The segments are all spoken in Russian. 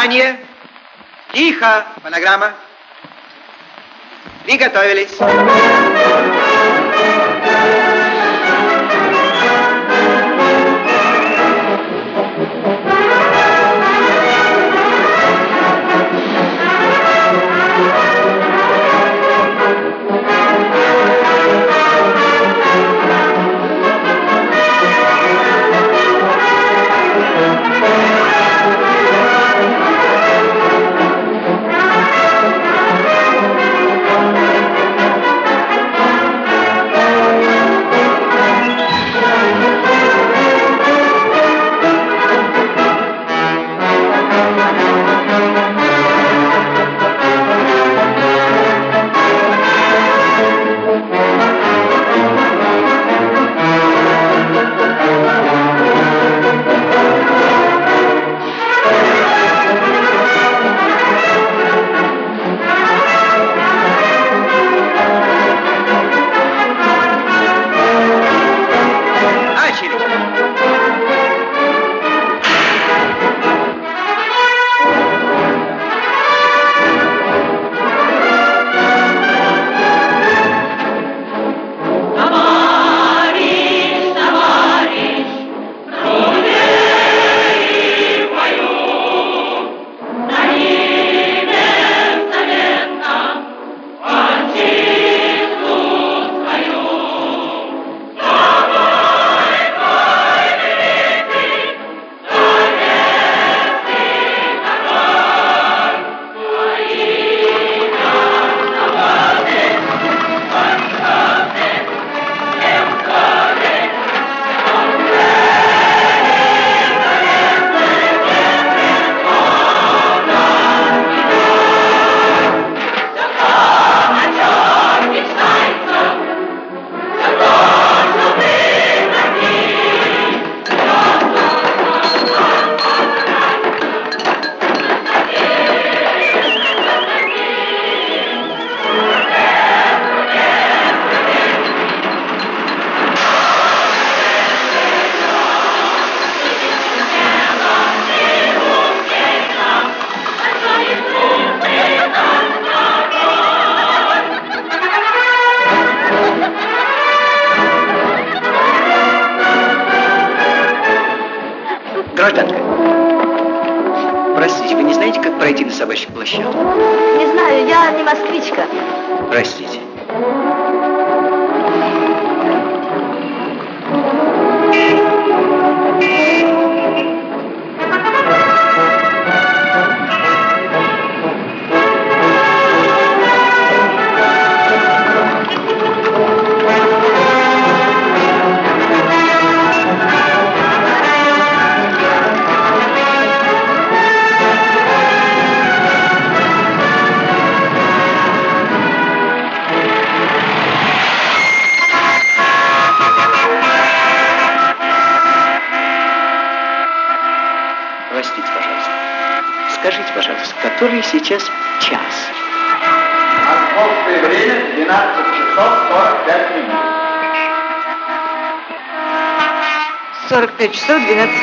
Внимание! Тихо! Фонограмма. Приготовились. stood in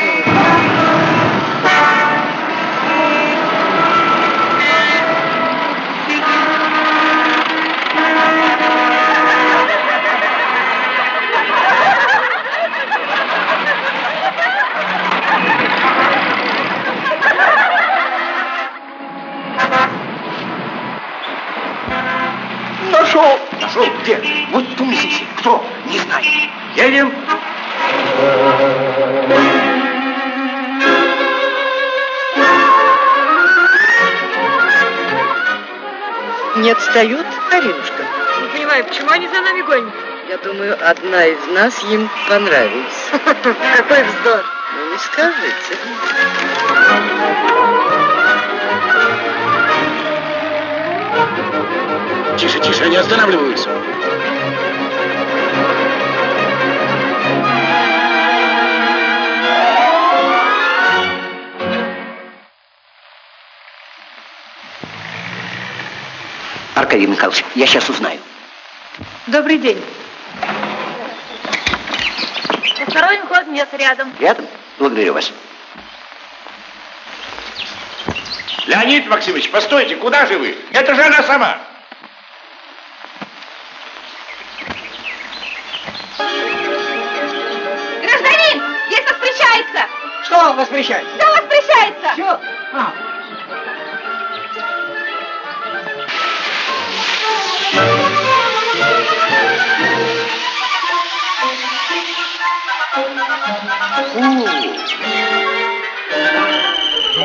одна из нас им понравилась. Какой вздор! Ну, не скажете. Тише, тише, они останавливаются. Аркадий Михайлович, я сейчас узнаю. Добрый день. нет рядом. Рядом? Благодарю вас. Леонид Максимович, постойте, куда же вы? Это же она сама. Гражданин, здесь воспрещается. Что воспрещается? что воспрещается. Все? А. Thank you.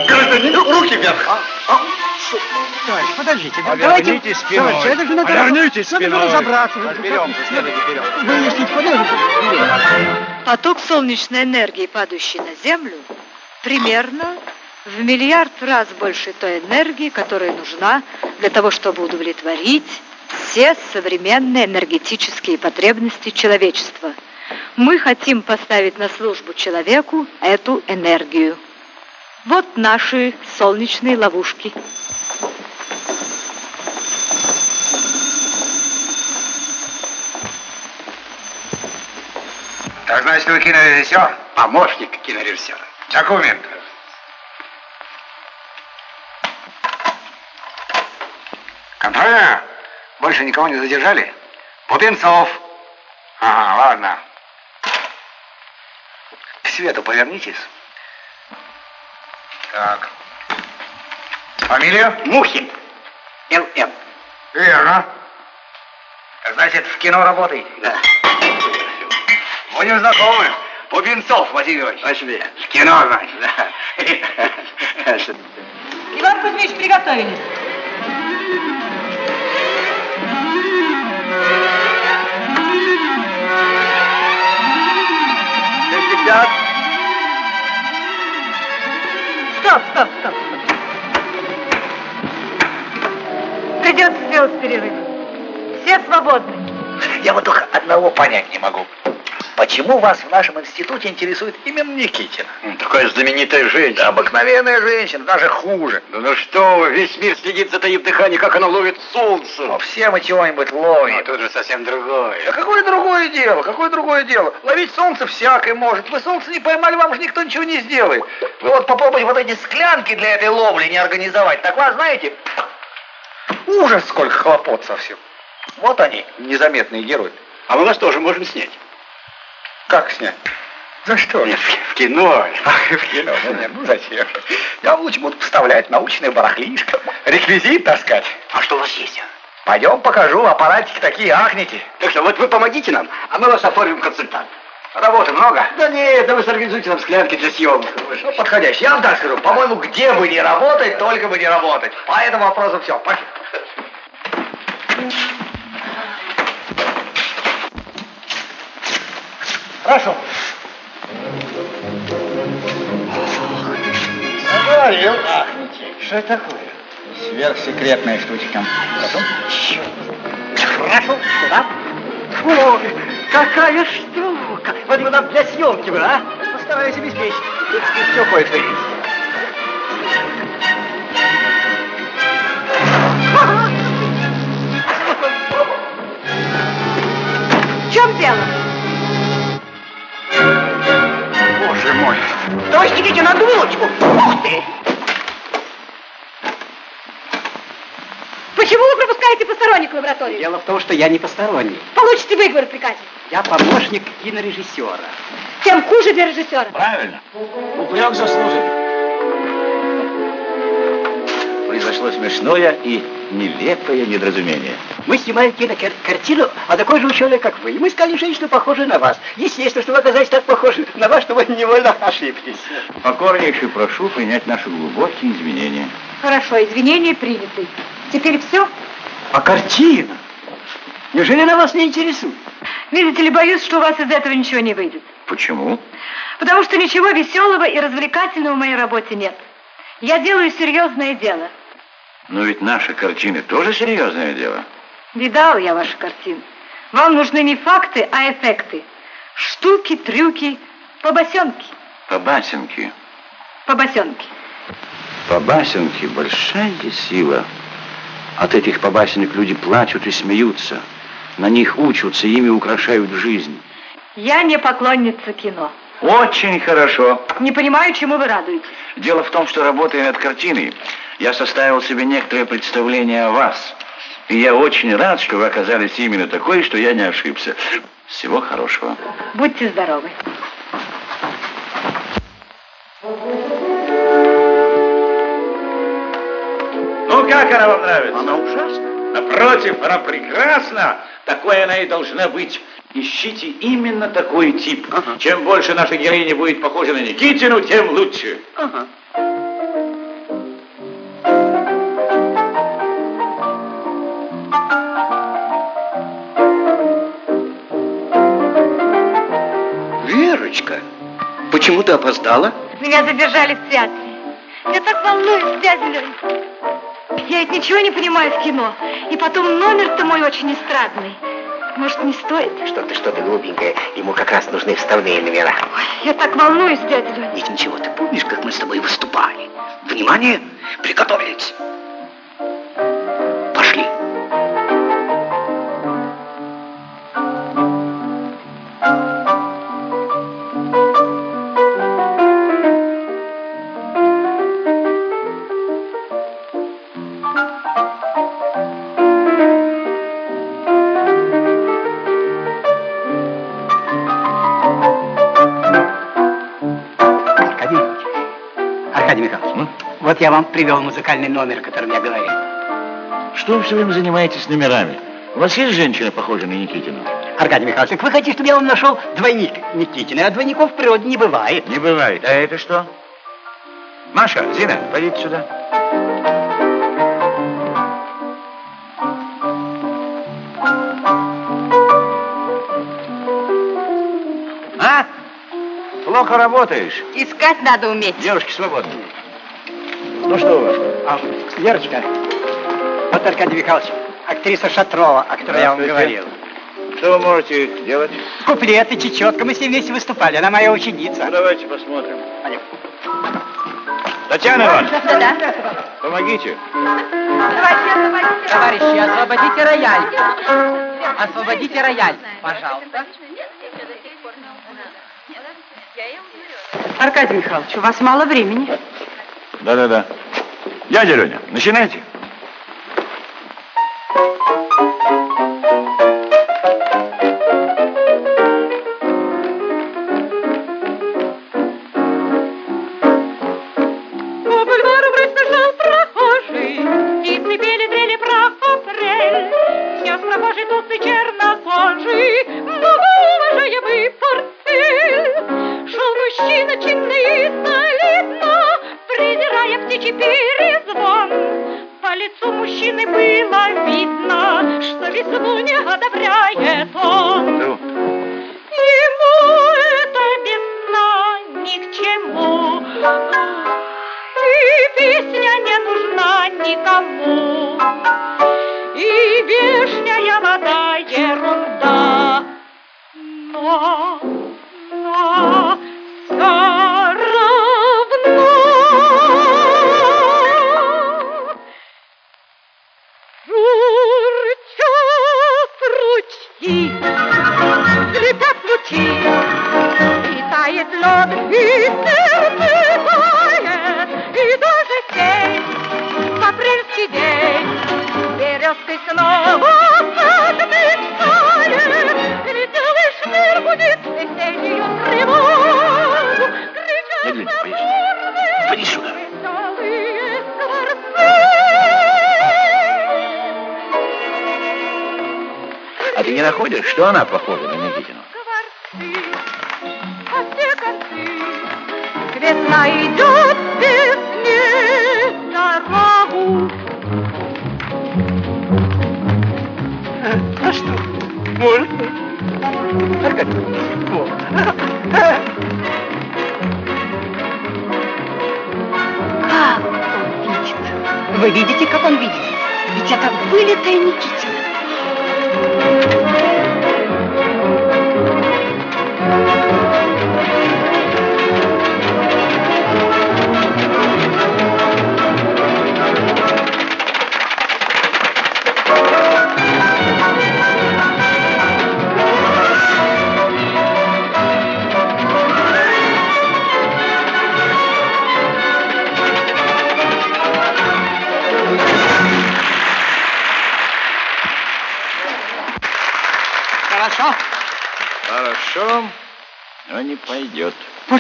Гражданин, руки вверх! А, а, что? Товарищ, подождите, да- давайте... Спиной. Товарищ, это же надо... Поверните надо спиной. разобраться. Разберемся, следуйте вперед. Выяснить, подождите. Поток солнечной энергии, падающий на Землю, примерно в миллиард раз больше той энергии, которая нужна для того, чтобы удовлетворить все современные энергетические потребности человечества. Мы хотим поставить на службу человеку эту энергию. Вот наши солнечные ловушки. Так значит, вы кинорежиссер? Помощник кинорежиссера. Документы. Контрольная? Больше никого не задержали? Пупенцов. Ага, ладно. Свету повернитесь. Так. Фамилия? Мухин. Л.М. Верно. Значит, в кино работаете? Да. Будем знакомы. Пупенцов, Василий Иванович. В кино, значит. Да. Иван Кузьмич, приготовились. Шестьдесят. Стоп, стоп, стоп. Придется сделать перерыв. Все свободны. Я вот только одного понять не могу. Почему вас в нашем институте интересует именно Никитина? Такая знаменитая женщина. Да, обыкновенная женщина, даже хуже. Да ну что вы, весь мир следит за таив дыхание, как она ловит солнце. Но все мы чего-нибудь ловим. Но тут же совсем другое. Да какое другое дело? Какое другое дело? Ловить солнце всякое может. Вы солнце не поймали, вам же никто ничего не сделает. Вы вот попробуйте вот эти склянки для этой ловли не организовать. Так вас, знаете, ужас сколько хлопот совсем. Вот они, незаметные герои. А мы вас тоже можем снять. Как снять? За что? Нет, в кино. Ах, в кино. Ну, нет, ну зачем? Я лучше буду вставлять научное барахлишко, реквизит таскать. А что у вас есть? Пойдем покажу, аппаратики такие ахнете. Так что, вот вы помогите нам, а мы вас оформим консультант. Работы много? Да нет, да вы сорганизуйте нам склянки для съемок. Ну, подходящий. Я вам так скажу, по-моему, где бы не работать, только бы не работать. По этому вопросу все. Пошли. Хорошо. Заговорил, ахните. Что это такое? Сверхсекретная штучка. Хорошо? Хорошо, сюда. Ой, какая штука! Вот бы нам для съемки бы, а? Постараюсь обеспечить. Тут все кое-что есть. В чем дело? Боже мой. Товарищ Никитин, одну минуточку. Ух ты! Почему вы пропускаете посторонних в лабораторию? Дело в том, что я не посторонний. Получите выговор в приказе. Я помощник кинорежиссера. Тем хуже для режиссера. Правильно. Упрек заслужен. Произошло смешное и нелепое недоразумение. Мы снимаем кинокартину о такой же ученой, как вы. И мы искали женщину, похожую на вас. Естественно, что вы оказались так похожи на вас, что вы невольно ошиблись. Покорнейше прошу принять наши глубокие извинения. Хорошо, извинения приняты. Теперь все? А картина? Неужели она вас не интересует? Видите ли, боюсь, что у вас из этого ничего не выйдет. Почему? Потому что ничего веселого и развлекательного в моей работе нет. Я делаю серьезное дело. Но ведь наши картины тоже серьезное дело. Видал я ваши картины. Вам нужны не факты, а эффекты. Штуки, трюки, побосенки. Побасенки. Побосенки. Побасенки – большая сила. От этих побасенок люди плачут и смеются. На них учатся, ими украшают жизнь. Я не поклонница кино. Очень хорошо. Не понимаю, чему вы радуетесь. Дело в том, что работая над картиной, я составил себе некоторое представление о вас. И я очень рад, что вы оказались именно такой, что я не ошибся. Всего хорошего. Будьте здоровы. Ну, как она вам нравится? Она ужасна. Напротив, она прекрасна. Такой она и должна быть. Ищите именно такой тип. Ага. Чем больше наша героиня будет похожа на Никитину, тем лучше. Ага. Почему ты опоздала? Меня задержали в театре. Я так волнуюсь, дядя Лень. Я ведь ничего не понимаю в кино. И потом номер-то мой очень эстрадный. Может, не стоит? Что ты, что ты, глупенькая. Ему как раз нужны вставные номера. Ой, я так волнуюсь, дядя Лень. Ведь ничего, ты помнишь, как мы с тобой выступали? Внимание, приготовились. Я вам привел музыкальный номер, о котором я говорил. Что вы все время занимаетесь номерами? У вас есть женщина, похожая на Никитину? Аркадий Михайлович, так вы хотите, чтобы я вам нашел двойник Никитина, а двойников в природе не бывает. Не бывает. А это что? Маша, Зина, пойдите сюда. А? Плохо работаешь. Искать надо уметь. Девушки свободны. Ну что вас? А, Верочка, вот Аркадий Михайлович, актриса Шатрова, о которой я вам говорил. Что вы можете делать? Куплеты, чечетка, мы с ней вместе выступали, она моя ученица. Ну, давайте посмотрим. Пойдем. Татьяна Ивановна, Да-да. помогите. Давайте, освободите. Товарищи, освободите рояль. Освободите рояль, пожалуйста. Аркадий Михайлович, у вас мало времени. Да-да-да. Дядя Леня, начинайте.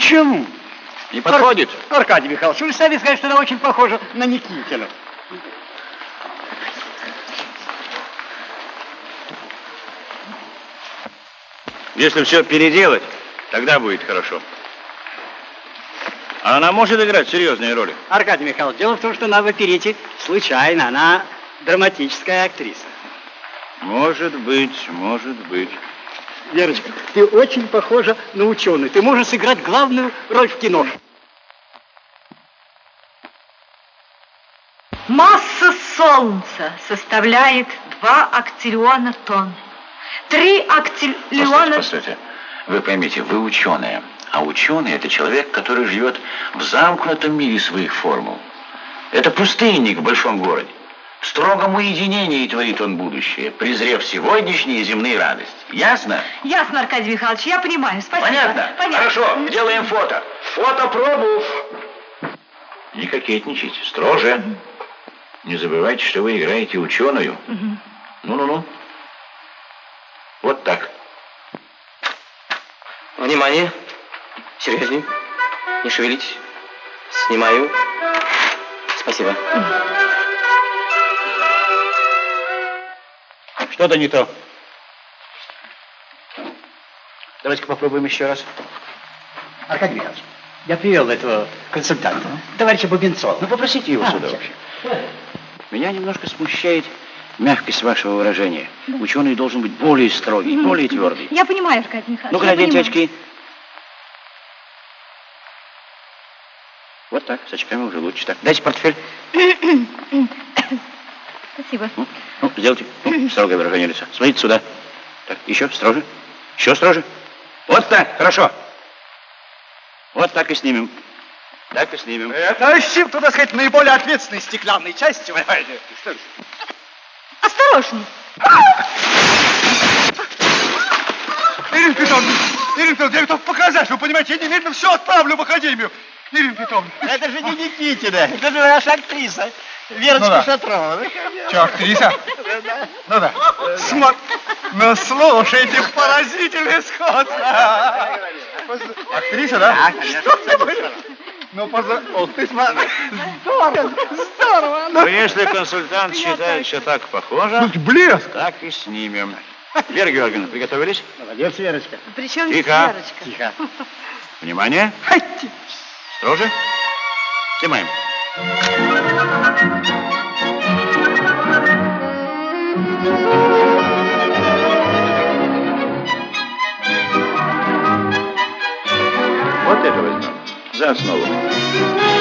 Почему? Не подходит. Ар- Аркадий Михайлович, вы сами сказали, что она очень похожа на Никитину. Если все переделать, тогда будет хорошо. А она может играть серьезные роли. Аркадий Михайлович, дело в том, что она в оперете случайно, она драматическая актриса. Может быть, может быть. Верочка, ты очень похожа на ученую. Ты можешь сыграть главную роль в кино. Масса Солнца составляет 2 актиллиона тонн. 3 Постойте, актиллиона... постойте. Вы поймите, вы ученые. А ученый – это человек, который живет в замкнутом мире своих формул. Это пустынник в большом городе. В строгом уединении творит он будущее, презрев сегодняшние земные радости. Ясно? Ясно, Аркадий Михайлович, я понимаю. Спасибо. Понятно? Понятно. Хорошо, делаем фото. Фотопробу. Не кокетничайте, строже. Не забывайте, что вы играете ученую. Ну-ну-ну. Вот так. Внимание. Серьезней. Не шевелитесь. Снимаю. Спасибо. Что-то не то. Давайте-ка попробуем еще раз. Аркадий Михайлович, я привел этого консультанта, товарища Бубенцова. Ну, попросите его А, сюда вообще. Меня немножко смущает мягкость вашего выражения. Ученый должен быть более строгий, более твердый. Я понимаю, Аркадий Михайлович. Ну-ка, наденьте очки. Вот так, с очками уже лучше. Так, дайте портфель. Спасибо. Ну, ну, сделайте ну, строгое выражение лица. Смотрите сюда. Так, еще строже. Еще строже. Вот так, хорошо. Вот так и снимем. Так и снимем. Это щип, туда сказать, наиболее ответственной стеклянной части. Осторожней. Ирина Петровна, Ирина Петровна, я готов показать. Вы понимаете, я немедленно все отправлю в академию. Ирина Петровна. Это же не Никитина, это же наша актриса. Верочка Ну да. Шатрова. Что, актриса? Ну да. Смо... Ну, слушайте, поразительное сходство. Актриса, да? Ну, поза... О, ты смотри. Здорово, здорово. Ну, если консультант считает, что так похоже, Блеск. так и снимем. Вера Георгиевна, приготовились? Молодец, Верочка. Причем Тихо. Верочка? Тихо. Внимание. Строже. Снимаем. Вот это возьмем. За основу.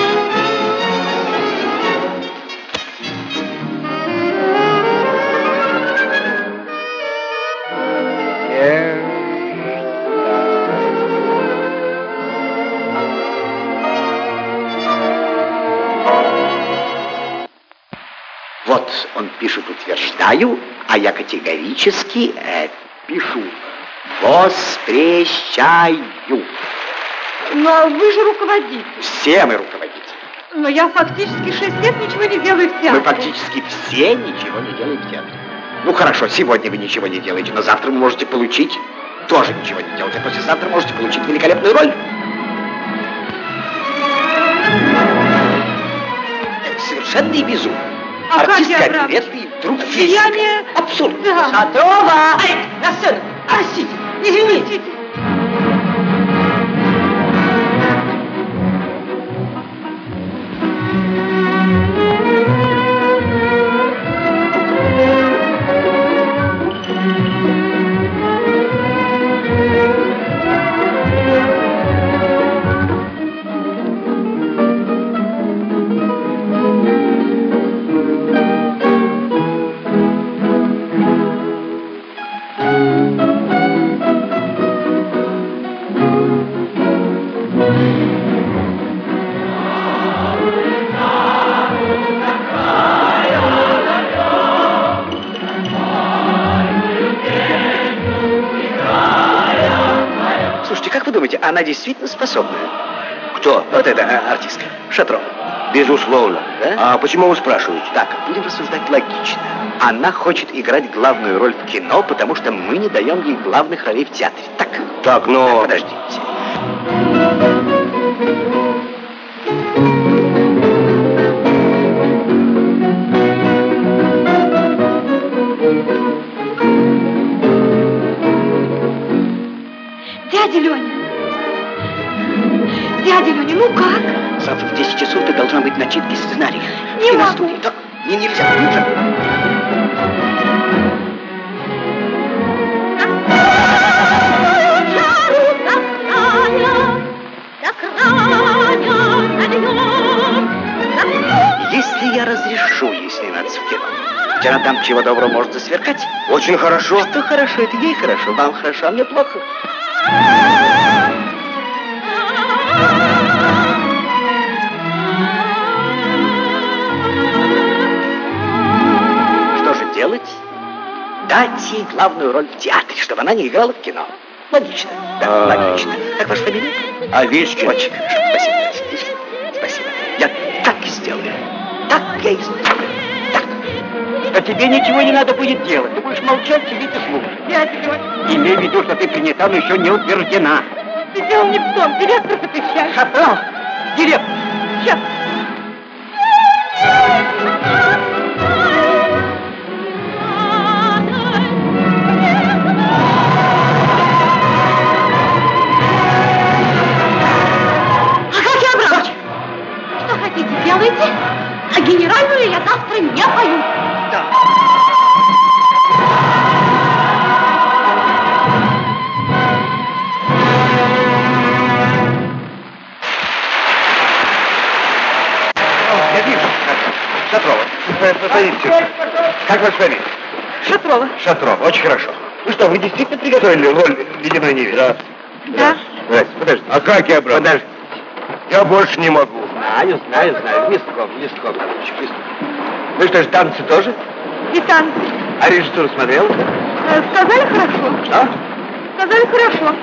Вот он пишет утверждаю, а я категорически э, пишу воспрещаю. Но вы же руководитель. Все мы руководители. Но я фактически шесть лет ничего не делаю в театре. Мы фактически все ничего не делаем в театре. Ну хорошо, сегодня вы ничего не делаете, но завтра вы можете получить тоже ничего не делать, а послезавтра можете получить великолепную роль. Это совершенный безумие. Аркадий Артист Абрамович, конкретный, вдруг влияние- Абсурд. Да. Шатрова! Ай, на сцену! Простите, извините. Она действительно способная? Кто? Вот эта э, артистка, Шатрова. Безусловно. Да? А почему вы спрашиваете? Так, будем рассуждать логично. Она хочет играть главную роль в кино, потому что мы не даем ей главных ролей в театре. Так? Так, но... Так, подождите. Дядя Леня! Дядя Леня, ну как? Завтра в 10 часов ты должна быть на читке сценария. Не могу. Да, не, нельзя, нельзя. Если я разрешу ей сниматься в кино, ведь она там чего доброго может засверкать. Очень хорошо. Что хорошо, это ей хорошо, вам хорошо, а мне плохо. Дать ей главную роль в театре, чтобы она не играла в кино. Логично. Да, А. логично. Как ваша фамилия? Овечкин. Очень хорошо. Спасибо. Спасибо. Я так и сделаю. Так я и сделаю. Так. А тебе ничего не надо будет делать. Ты будешь молчать, сидеть и слушать. Дядя Леня, Имей в виду, что ты принята, но еще не утверждена. ты дело не в том, директор запрещает. Шафран! Директор! Сейчас. Делайте. А генеральную я завтра не пою. Я вижу. Шатрова. Как вас фамилия? Шатрова. Шатрова. Очень хорошо. Ну что, вы действительно приготовили роль ледяной невесты? Да. Да. Здрасте, подожди. А как я, брат? Подожди. Я больше не могу. Знаю, знаю, знаю. Листком, листком. листком. Ну что ж, танцы тоже? И танцы. А режиссуру смотрел? Э, Сказали хорошо. Что? Сказали хорошо.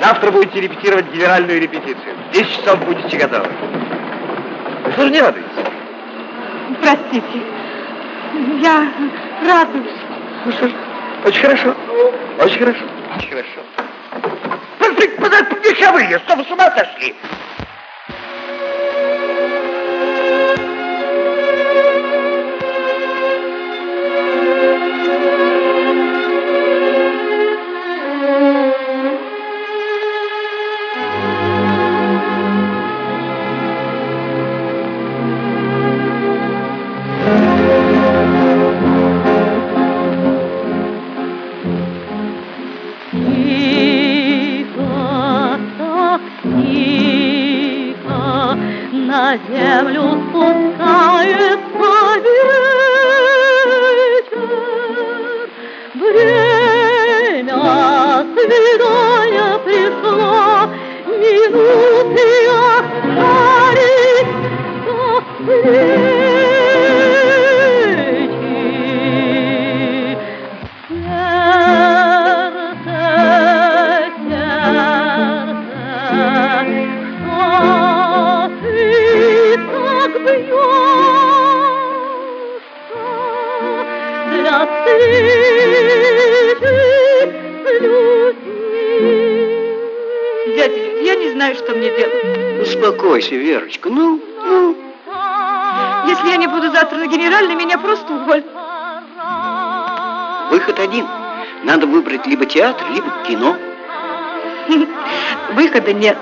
Завтра будете репетировать генеральную репетицию. В 10 часов будете готовы. Вы что же не радуетесь? Простите. Я радуюсь. Ну что ж, очень хорошо. Очень хорошо. Очень хорошо. Подожди, подожди, вековые, что вы с ума сошли? На Успокойся, Верочка. Ну, ну. Если я не буду завтра на генеральной, меня просто уволят. Выход один. Надо выбрать либо театр, либо кино. Выхода нет.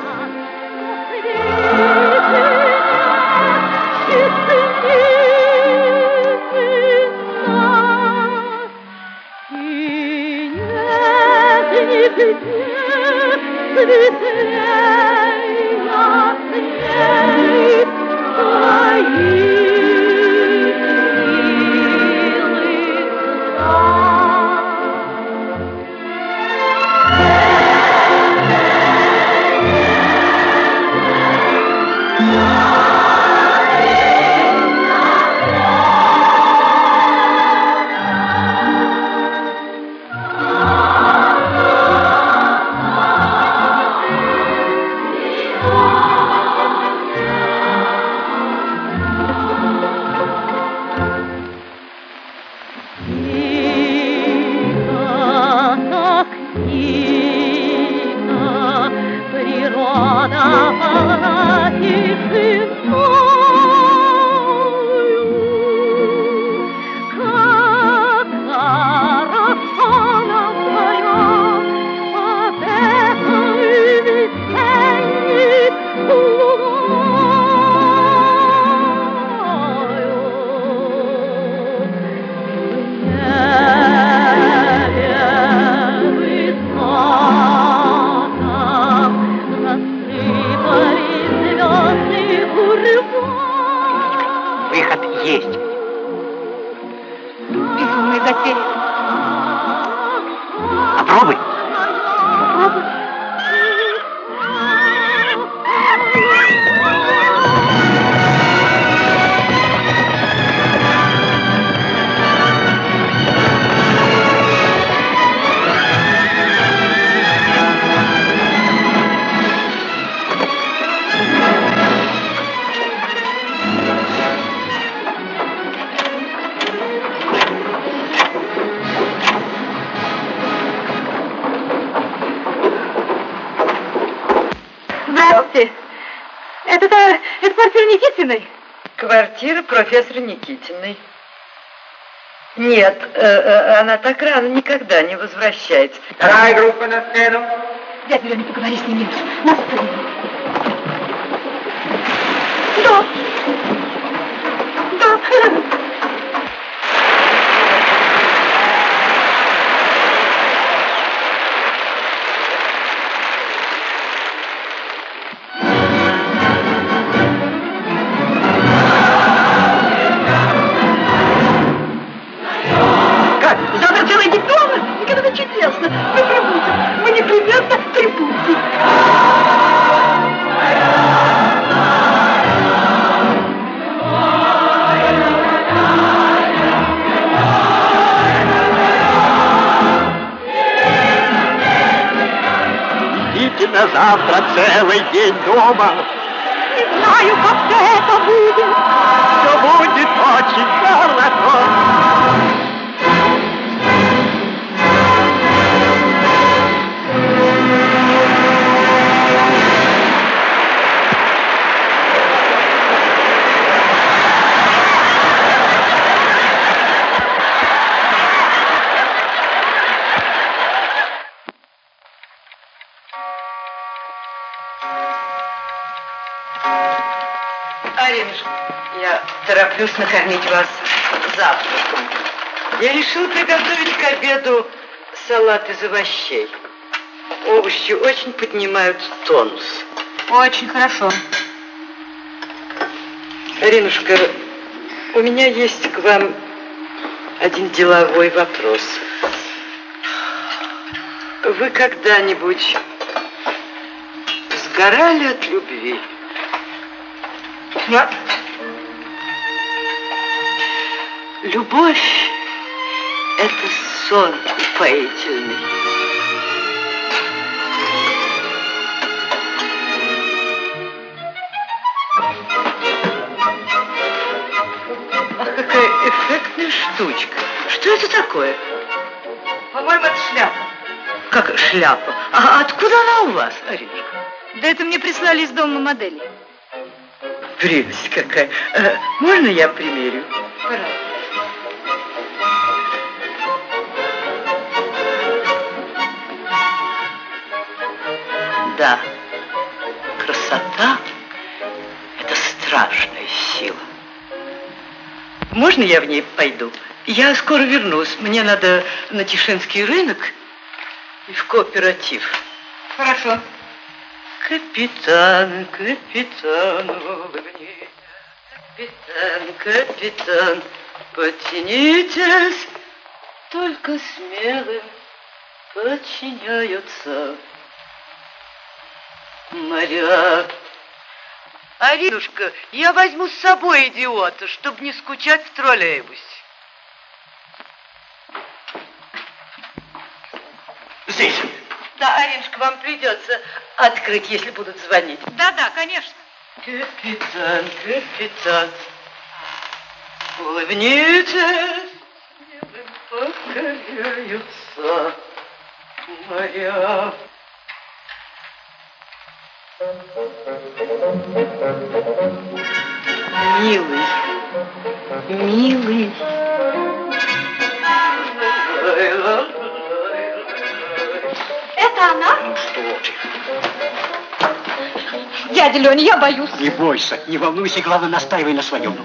Нет, э, э, она так рано никогда не возвращается. Вторая группа на сцену. Дядя Леня, поговори с ним меньше. На целый день дома. Не тороплюсь накормить вас завтраком. Я решил приготовить к обеду салат из овощей. Овощи очень поднимают тонус. Очень хорошо. Аринушка, у меня есть к вам один деловой вопрос. Вы когда-нибудь сгорали от любви? Нет. Любовь — это сон упоительный. Ах, какая эффектная штучка. Что это такое? По-моему, это шляпа. Как шляпа? А откуда она у вас, Аринушка? Да это мне прислали из дома модели. Прелесть какая. Э, можно я примерю? Пожалуйста. Да, красота — это страшная сила. Можно я в ней пойду? Я скоро вернусь. Мне надо на Тишинский рынок и в кооператив. Хорошо. Капитан, капитан, улыбнись. Капитан, капитан, подтянитесь. Только смелым подчиняются моря. Аринушка, я возьму с собой идиота, чтобы не скучать в троллейбусе. Здесь. Да, Аринушка, вам придется открыть, если будут звонить. Да-да, конечно. Капитан, капитан, улыбнитесь, небом покоряются моря. Милый, милый. Это она? Ну что ты? Дядя Леня, я боюсь. Не бойся, не волнуйся, главное, настаивай на своем.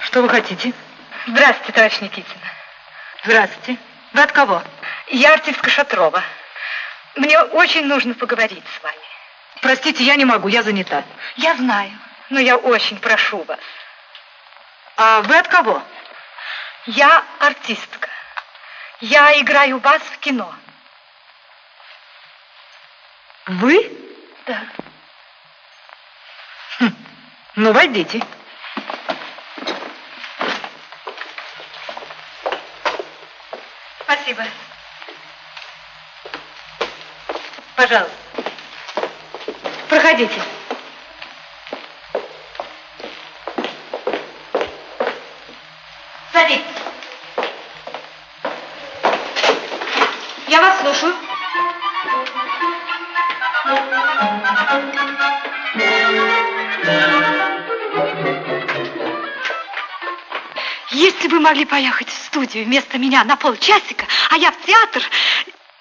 Что вы хотите? Здравствуйте, товарищ Никитина. Здравствуйте. Вы от кого? Я артистка Шатрова. Мне очень нужно поговорить с вами. Простите, я не могу, я занята. Я знаю, но я очень прошу вас. А вы от кого? Я артистка. Я играю бас в кино. Вы? Да. Хм. Ну, войдите. Спасибо. Пожалуйста. Проходите. Садитесь. Я вас слушаю. Если вы могли поехать в студию вместо меня на полчасика, а я в театр...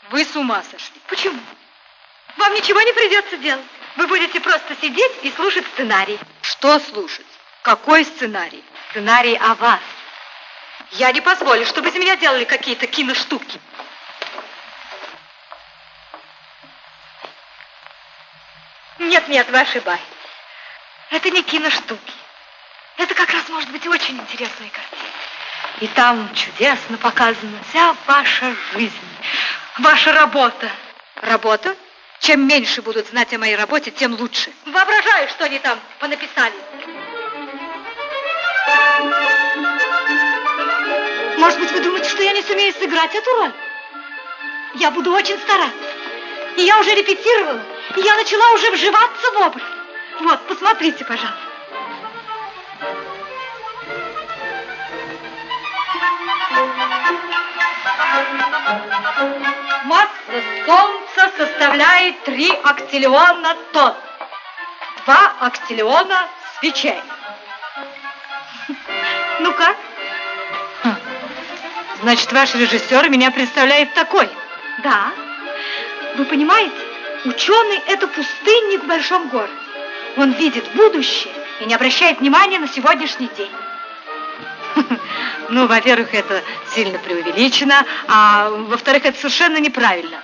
Вы с ума сошли. Почему? Вам ничего не придется делать. Вы будете просто сидеть и слушать сценарий. Что слушать? Какой сценарий? Сценарий о вас. Я не позволю, чтобы из меня делали какие-то киноштуки. Нет, нет, вы ошибаетесь. Это не киноштуки. Это как раз может быть очень интересная картина. И там чудесно показана вся ваша жизнь, ваша работа. Работа? Чем меньше будут знать о моей работе, тем лучше. Воображаю, что они там понаписали. Может быть, вы думаете, что я не сумею сыграть эту роль? Я буду очень стараться. И я уже репетировала, и я начала уже вживаться в образ. Вот, посмотрите, пожалуйста. Масса Солнца составляет 3 актиллиона тонн. 2 актиллиона свечей. Ну как? Хм. Значит, ваш режиссер меня представляет такой. Да. Вы понимаете, ученый – это пустынник в большом городе. Он видит будущее и не обращает внимания на сегодняшний день. Ну, во-первых, это сильно преувеличено, а во-вторых, это совершенно неправильно.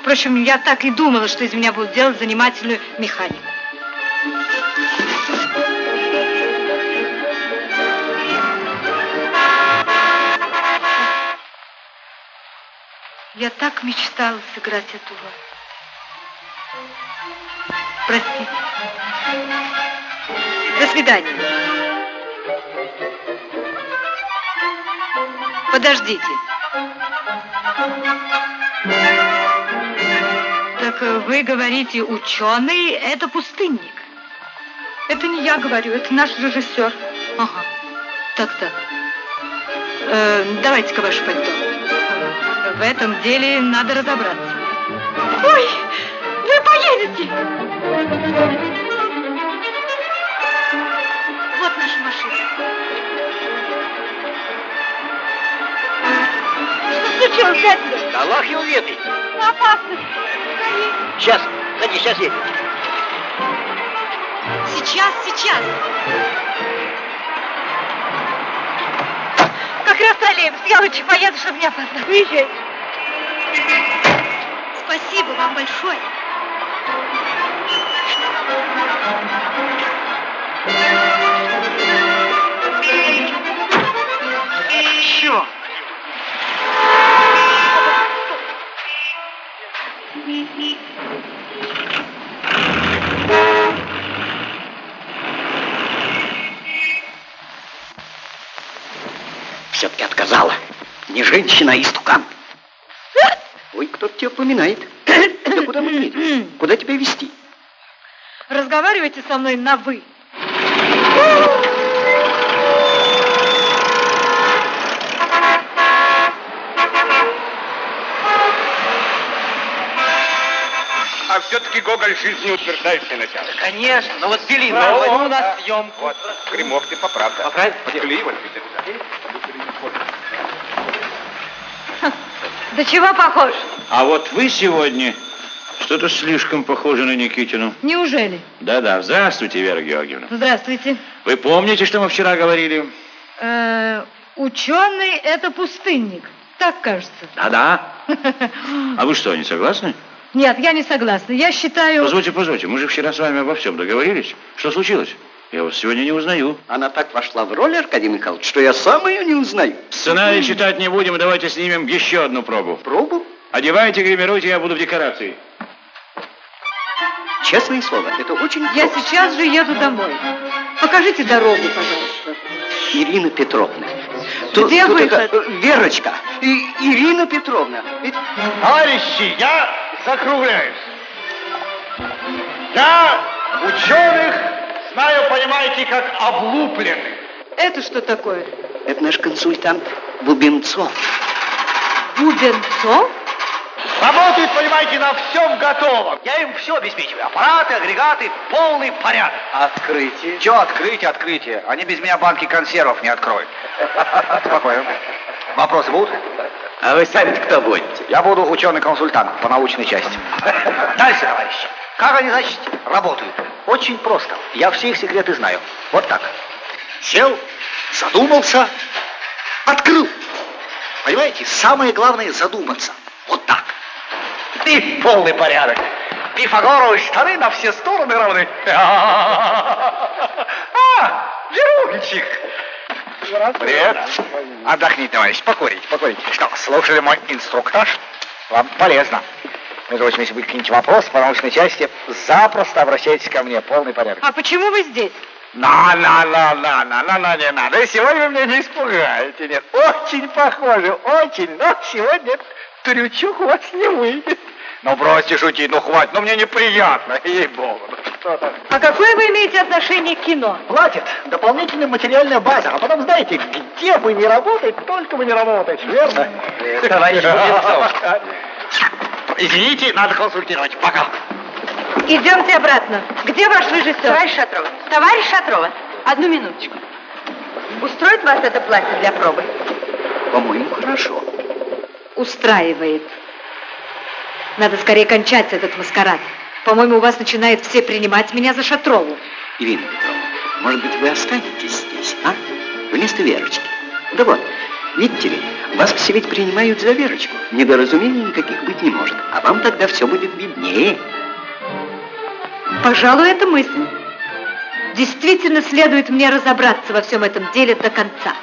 Впрочем, я так и думала, что из меня будут делать занимательную механику. Я так мечтала сыграть эту роль. Простите. До свидания. Подождите. Так э, вы говорите, ученый – это пустынник. Это не я говорю, это наш режиссер. Ага, так-так. Э, давайте-ка ваше пальто. В этом деле надо разобраться. Ой, вы поедете! Вот наша машина. Случилось, дядя? Да Аллах его ведает. Опасность. Сейчас, садись, сейчас едем. Сейчас, сейчас. Как раз троллейбус. Я лучше поеду, чтобы не опоздать. Уезжай. Спасибо вам большое. Черт! Все-таки отказала. Не женщина, а истукан. Ой, кто-то тебя упоминает. Да куда мы едем? Куда тебя везти? Разговаривайте со мной на «вы». А все-таки Гоголь жизнеутверждающее начало. Конечно, но вот ввели Правильно. новую на съемку. Вот, гримок ты поправка. Поправить? Подклеивай. Да чего похож? А вот вы сегодня что-то слишком похожи на Никитину. Неужели? Да-да, здравствуйте, Вера Георгиевна. Здравствуйте. Вы помните, что мы вчера говорили? Э, ученый – это пустынник. Так кажется. Да-да. А вы что, не согласны? Нет, я не согласна. Я считаю... Позвольте, позвольте, мы же вчера с вами обо всем договорились. Что случилось? Я вас сегодня не узнаю. Она так вошла в роль, Аркадий Михайлович, что я сам ее не узнаю. Сценарий читать не будем, давайте снимем еще одну пробу. Пробу? Одевайте, гримируйте, я буду в декорации. Честное слово, это очень Я просто. сейчас же еду домой. Покажите дорогу, пожалуйста. Ирина Петровна. Где выход? это, э, Верочка. И, Ирина Петровна. Ведь Товарищи, я закругляюсь. Я ученых знаю, понимаете, как облупленных. Это что такое? это наш консультант Бубенцов. Бубенцов? Работают, понимаете, на всем готовом. Я им все обеспечиваю. Аппараты, агрегаты, полный порядок. Открытие. Че открытие, открытие? Они без меня банки консервов не откроют. Спокойно. Вопросы будут? А вы сами кто будете? Я буду ученый-консультант по научной части. Дальше, товарищи. Как они, значит, работают? Очень просто. Я все их секреты знаю. Вот так. Сел, задумался, открыл. Понимаете, самое главное задуматься. Вот так. И полный порядок. Пифагоровы штаны на все стороны равны. А, Верунчик. Привет. Отдохни, товарищ, покурить, покурить. Что, слушали мой инструктаж? Вам полезно. Между прочим, если будут какие-нибудь вопросы по научной части, запросто обращайтесь ко мне, полный порядок. А почему вы здесь? На, на, на, на, на, на, на, не надо. Сегодня вы меня не испугаете, нет. Очень похоже, очень, но сегодня трючок у вас не выйдет. Ну, бросьте шутить, ну, хватит, ну, мне неприятно, ей-богу. А какое вы имеете отношение к кино? Платит дополнительная материальная база, а потом, знаете, где вы не работаете, только вы не работаете, верно? Товарищ Бубенцов. Извините, надо консультировать. Пока. Идемте обратно. Где ваш режиссер? Товарищ Шатрова, товарищ Шатрова, одну минуточку. Устроит вас это платье для пробы? По-моему, хорошо. Устраивает. Надо скорее кончать этот маскарад. По-моему, у вас начинает все принимать меня за Шатрову. Ирина Петровна, может быть, вы останетесь здесь, а? Вместо Верочки. Да вот, видите ли, вас все ведь принимают за Верочку. Недоразумений никаких быть не может. А вам тогда все будет виднее. Пожалуй, это мысль. Действительно следует мне разобраться во всем этом деле до конца.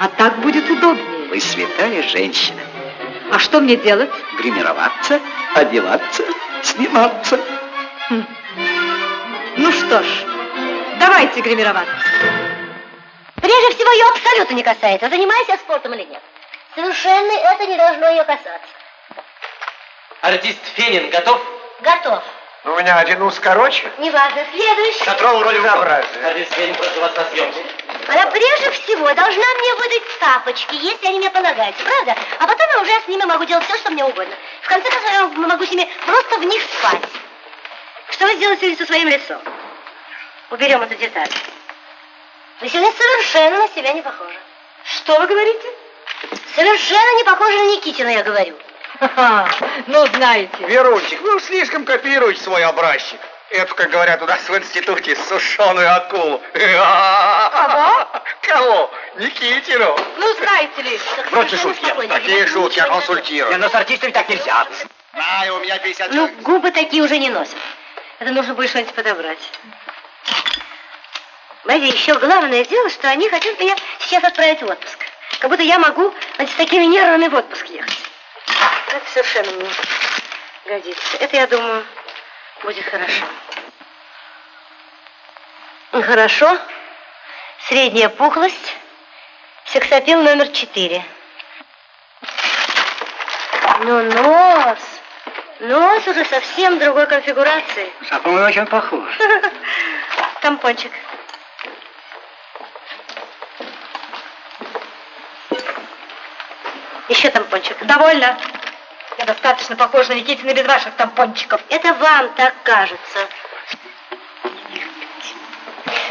А так будет удобнее. Вы святая женщина. А что мне делать? Гримироваться, одеваться, сниматься. Ну что ж, давайте гримироваться. Прежде всего, ее абсолютно не касается, занимайся спортом или нет. Совершенно это не должно ее касаться. Артист Фенин готов? Готов. У меня один ус короче. Неважно, следующий. Шатрова вроде. Артист Фенин, прошу вас на съемку. Она прежде всего должна мне выдать тапочки, если они мне полагаются, правда? А потом я уже с ними могу делать все, что мне угодно. В конце концов, я могу с ними просто в них спать. Что вы сделаете со своим лицом? Уберем эту деталь. Вы сегодня совершенно на себя не похожи. Что вы говорите? Совершенно не похожи на Никитина, я говорю. Ха-ха, ну, знаете. Верунчик, вы уж слишком копируете свой образчик. Эту, как говорят у нас в институте, сушеную акулу. Кого? Кого? Никитину. Ну, знаете ли, Бросьте шутки. Такие шутки я консультирую. но с артистами так нельзя. Знаю, у меня 50 Ну, губы такие уже не носят. Это нужно будет что-нибудь подобрать. Мэри, еще главное дело, что они хотят меня сейчас отправить в отпуск. Как будто я могу значит, с такими нервами в отпуск ехать. Это совершенно не годится. Это, я думаю, будет хорошо. Ну, Хорошо. Средняя пухлость. Сексапил номер четыре. Ну, нос. Нос уже совсем другой конфигурации. По-моему, очень похож. Тампончик. Еще тампончик. довольно. Я достаточно похожа на Никитина без ваших тампончиков. Это вам так кажется.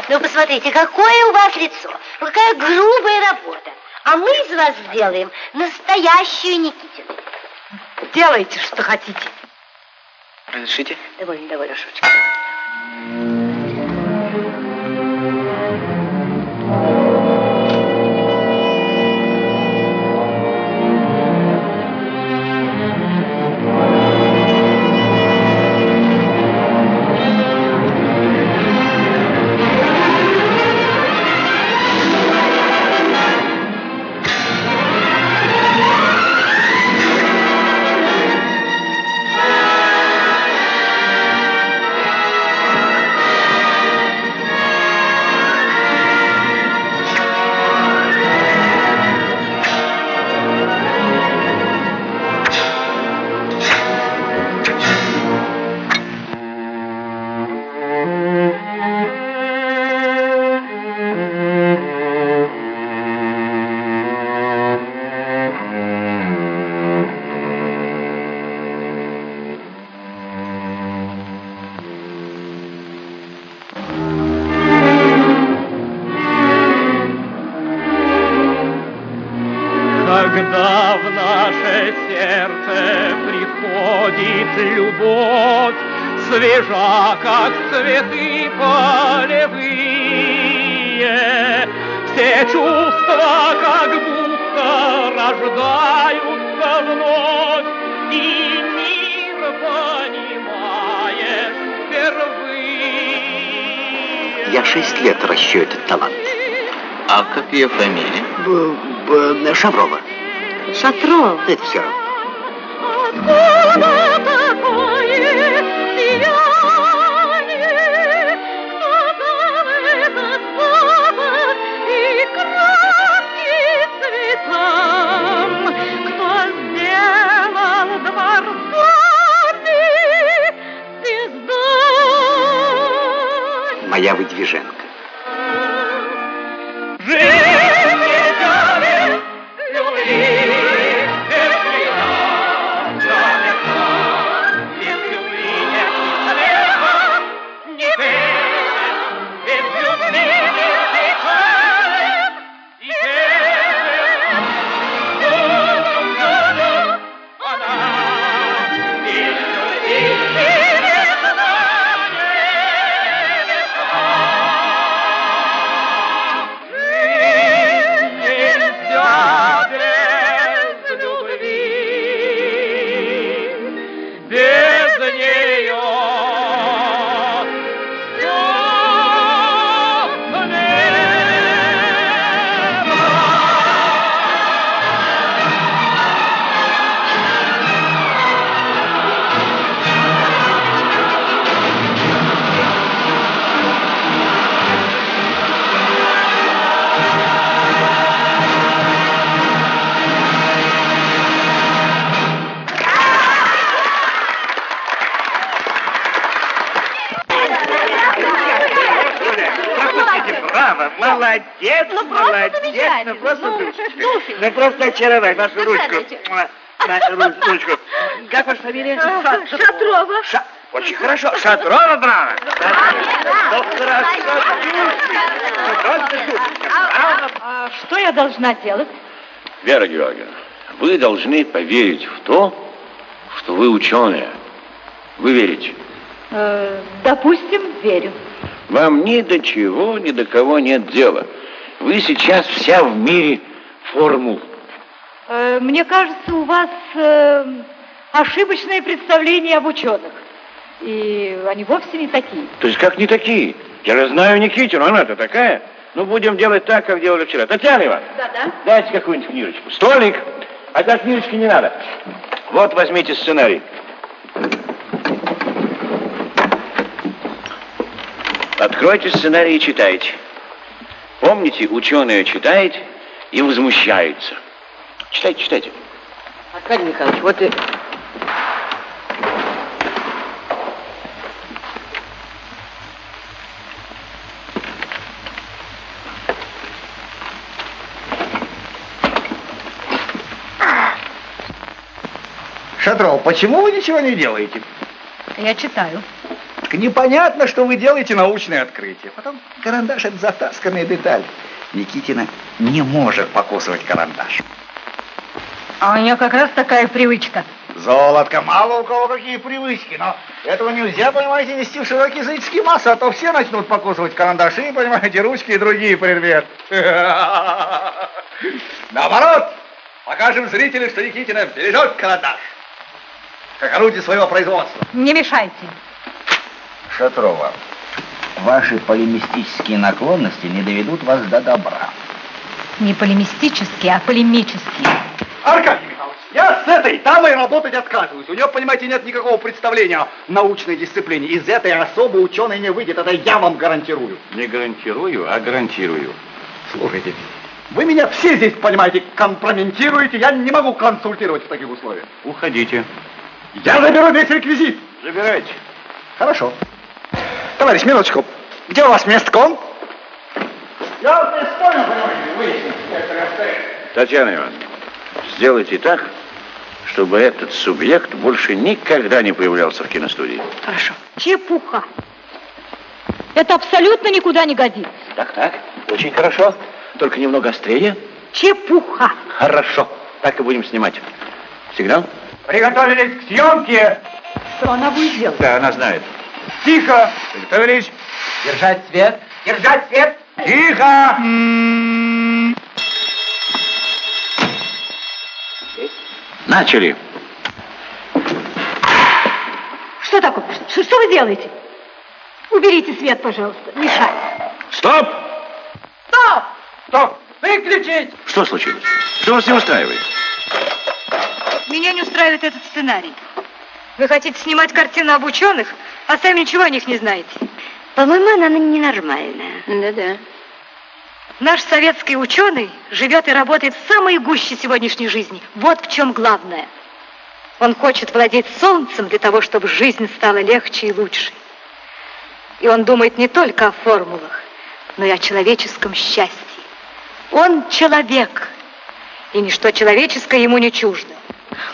Ну, посмотрите, какое у вас лицо. Какая грубая работа. А мы из вас сделаем настоящую Никитину. Делайте, что хотите. Разрешите? Довольно, довольно, шуточка. Ее фамилия? Б- Б- Шаврова. Шатров. Это все равно. Замечательно. ну просто, Ну, ну просто очаровать вашу ручку. Присаживайтесь. Муа, Вашу ру- ручку. Как ваша фамилия? Шатрова. Ша- Очень хорошо. Шатрова, браво. Ну, хорошо. Ну. А что я должна делать? Вера Георгиевна, вы должны поверить в то, что вы ученые. Вы верите. Э, допустим, верю. Вам ни до чего, ни до кого нет дела. Вы сейчас вся в мире формул. Э, мне кажется, у вас э, ошибочное представление об ученых. И они вовсе не такие. То есть как не такие? Я же знаю Никитину, она-то такая. Ну, будем делать так, как делали вчера. Татьяна Ивановна, Да-да. дайте какую-нибудь книжечку. Столик. А так книжечки не надо. Вот возьмите сценарий. Откройте сценарий и читайте. Помните, ученые читает и возмущается. Читайте, читайте. Аркадий Михайлович, вот и... Шатров, почему вы ничего не делаете? Я читаю. Так непонятно, что вы делаете научные открытия. Потом карандаш это затасканная деталь. Никитина не может покусывать карандаш. А у нее как раз такая привычка. Золотко, мало у кого какие привычки, но этого нельзя, понимаете, нести в широкие языческие массы, а то все начнут покусывать карандаши, понимаете, ручки и другие предметы. Наоборот, покажем зрителям, что Никитина бережет карандаш, как орудие своего производства. Не мешайте. Шатрова, ваши полемистические наклонности не доведут вас до добра. Не полемистические, а полемические. Аркадий Михайлович, я с этой дамой работать отказываюсь. У нее, понимаете, нет никакого представления о научной дисциплине. Из этой особо ученый не выйдет, это я вам гарантирую. Не гарантирую, а гарантирую. Слушайте, вы меня все здесь, понимаете, компрометируете, я не могу консультировать в таких условиях. Уходите. Я заберу весь реквизит. Забирайте. Хорошо. Товарищ, минуточку. Где у вас местком? Я вот не спорю, понимаете, выяснить некоторые обстоятельства. Татьяна Ивановна, сделайте так, чтобы этот субъект больше никогда не появлялся в киностудии. Хорошо. Чепуха. Это абсолютно никуда не годится. Так, так, очень хорошо. Только немного острее. Чепуха. Хорошо. Так и будем снимать. Сигнал? Приготовились к съемке. Что она будет делать? Да, она знает. Тихо. Приготовились. Держать свет. Держать свет. Тихо! Начали. Что такое? Что, что вы делаете? Уберите свет, пожалуйста. Мешает. Стоп! Стоп! Стоп. Выключить. Что случилось? Что вас не устраивает? Меня не устраивает этот сценарий. Вы хотите снимать картину об ученых, а сами ничего о них не знаете. По-моему, она ненормальная. Да-да. Наш советский ученый живет и работает в самой гуще сегодняшней жизни. Вот в чем главное. Он хочет владеть солнцем для того, чтобы жизнь стала легче и лучше. И он думает не только о формулах, но и о человеческом счастье. Он человек, и ничто человеческое ему не чуждо.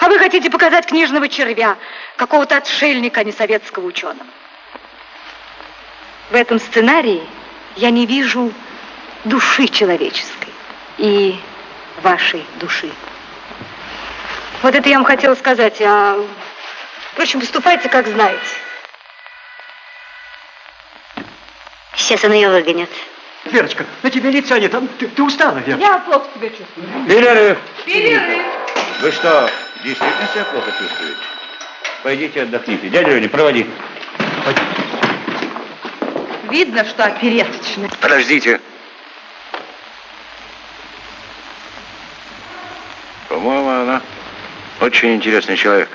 А вы хотите показать книжного червя, какого-то отшельника, а не советского ученого. В этом сценарии я не вижу души человеческой и вашей души. Вот это я вам хотела сказать, а впрочем, выступайте, как знаете. Сейчас она ее выгонит. Верочка, на тебе лица нет, там ты, ты устала, Вера. Я плохо себя чувствую. Перерыв. Перерыв. Вы что, действительно себя плохо чувствуете? Пойдите отдохните. Дядя Леня, проводи. Видно, что опереточный. Подождите. По-моему, она очень интересный человек.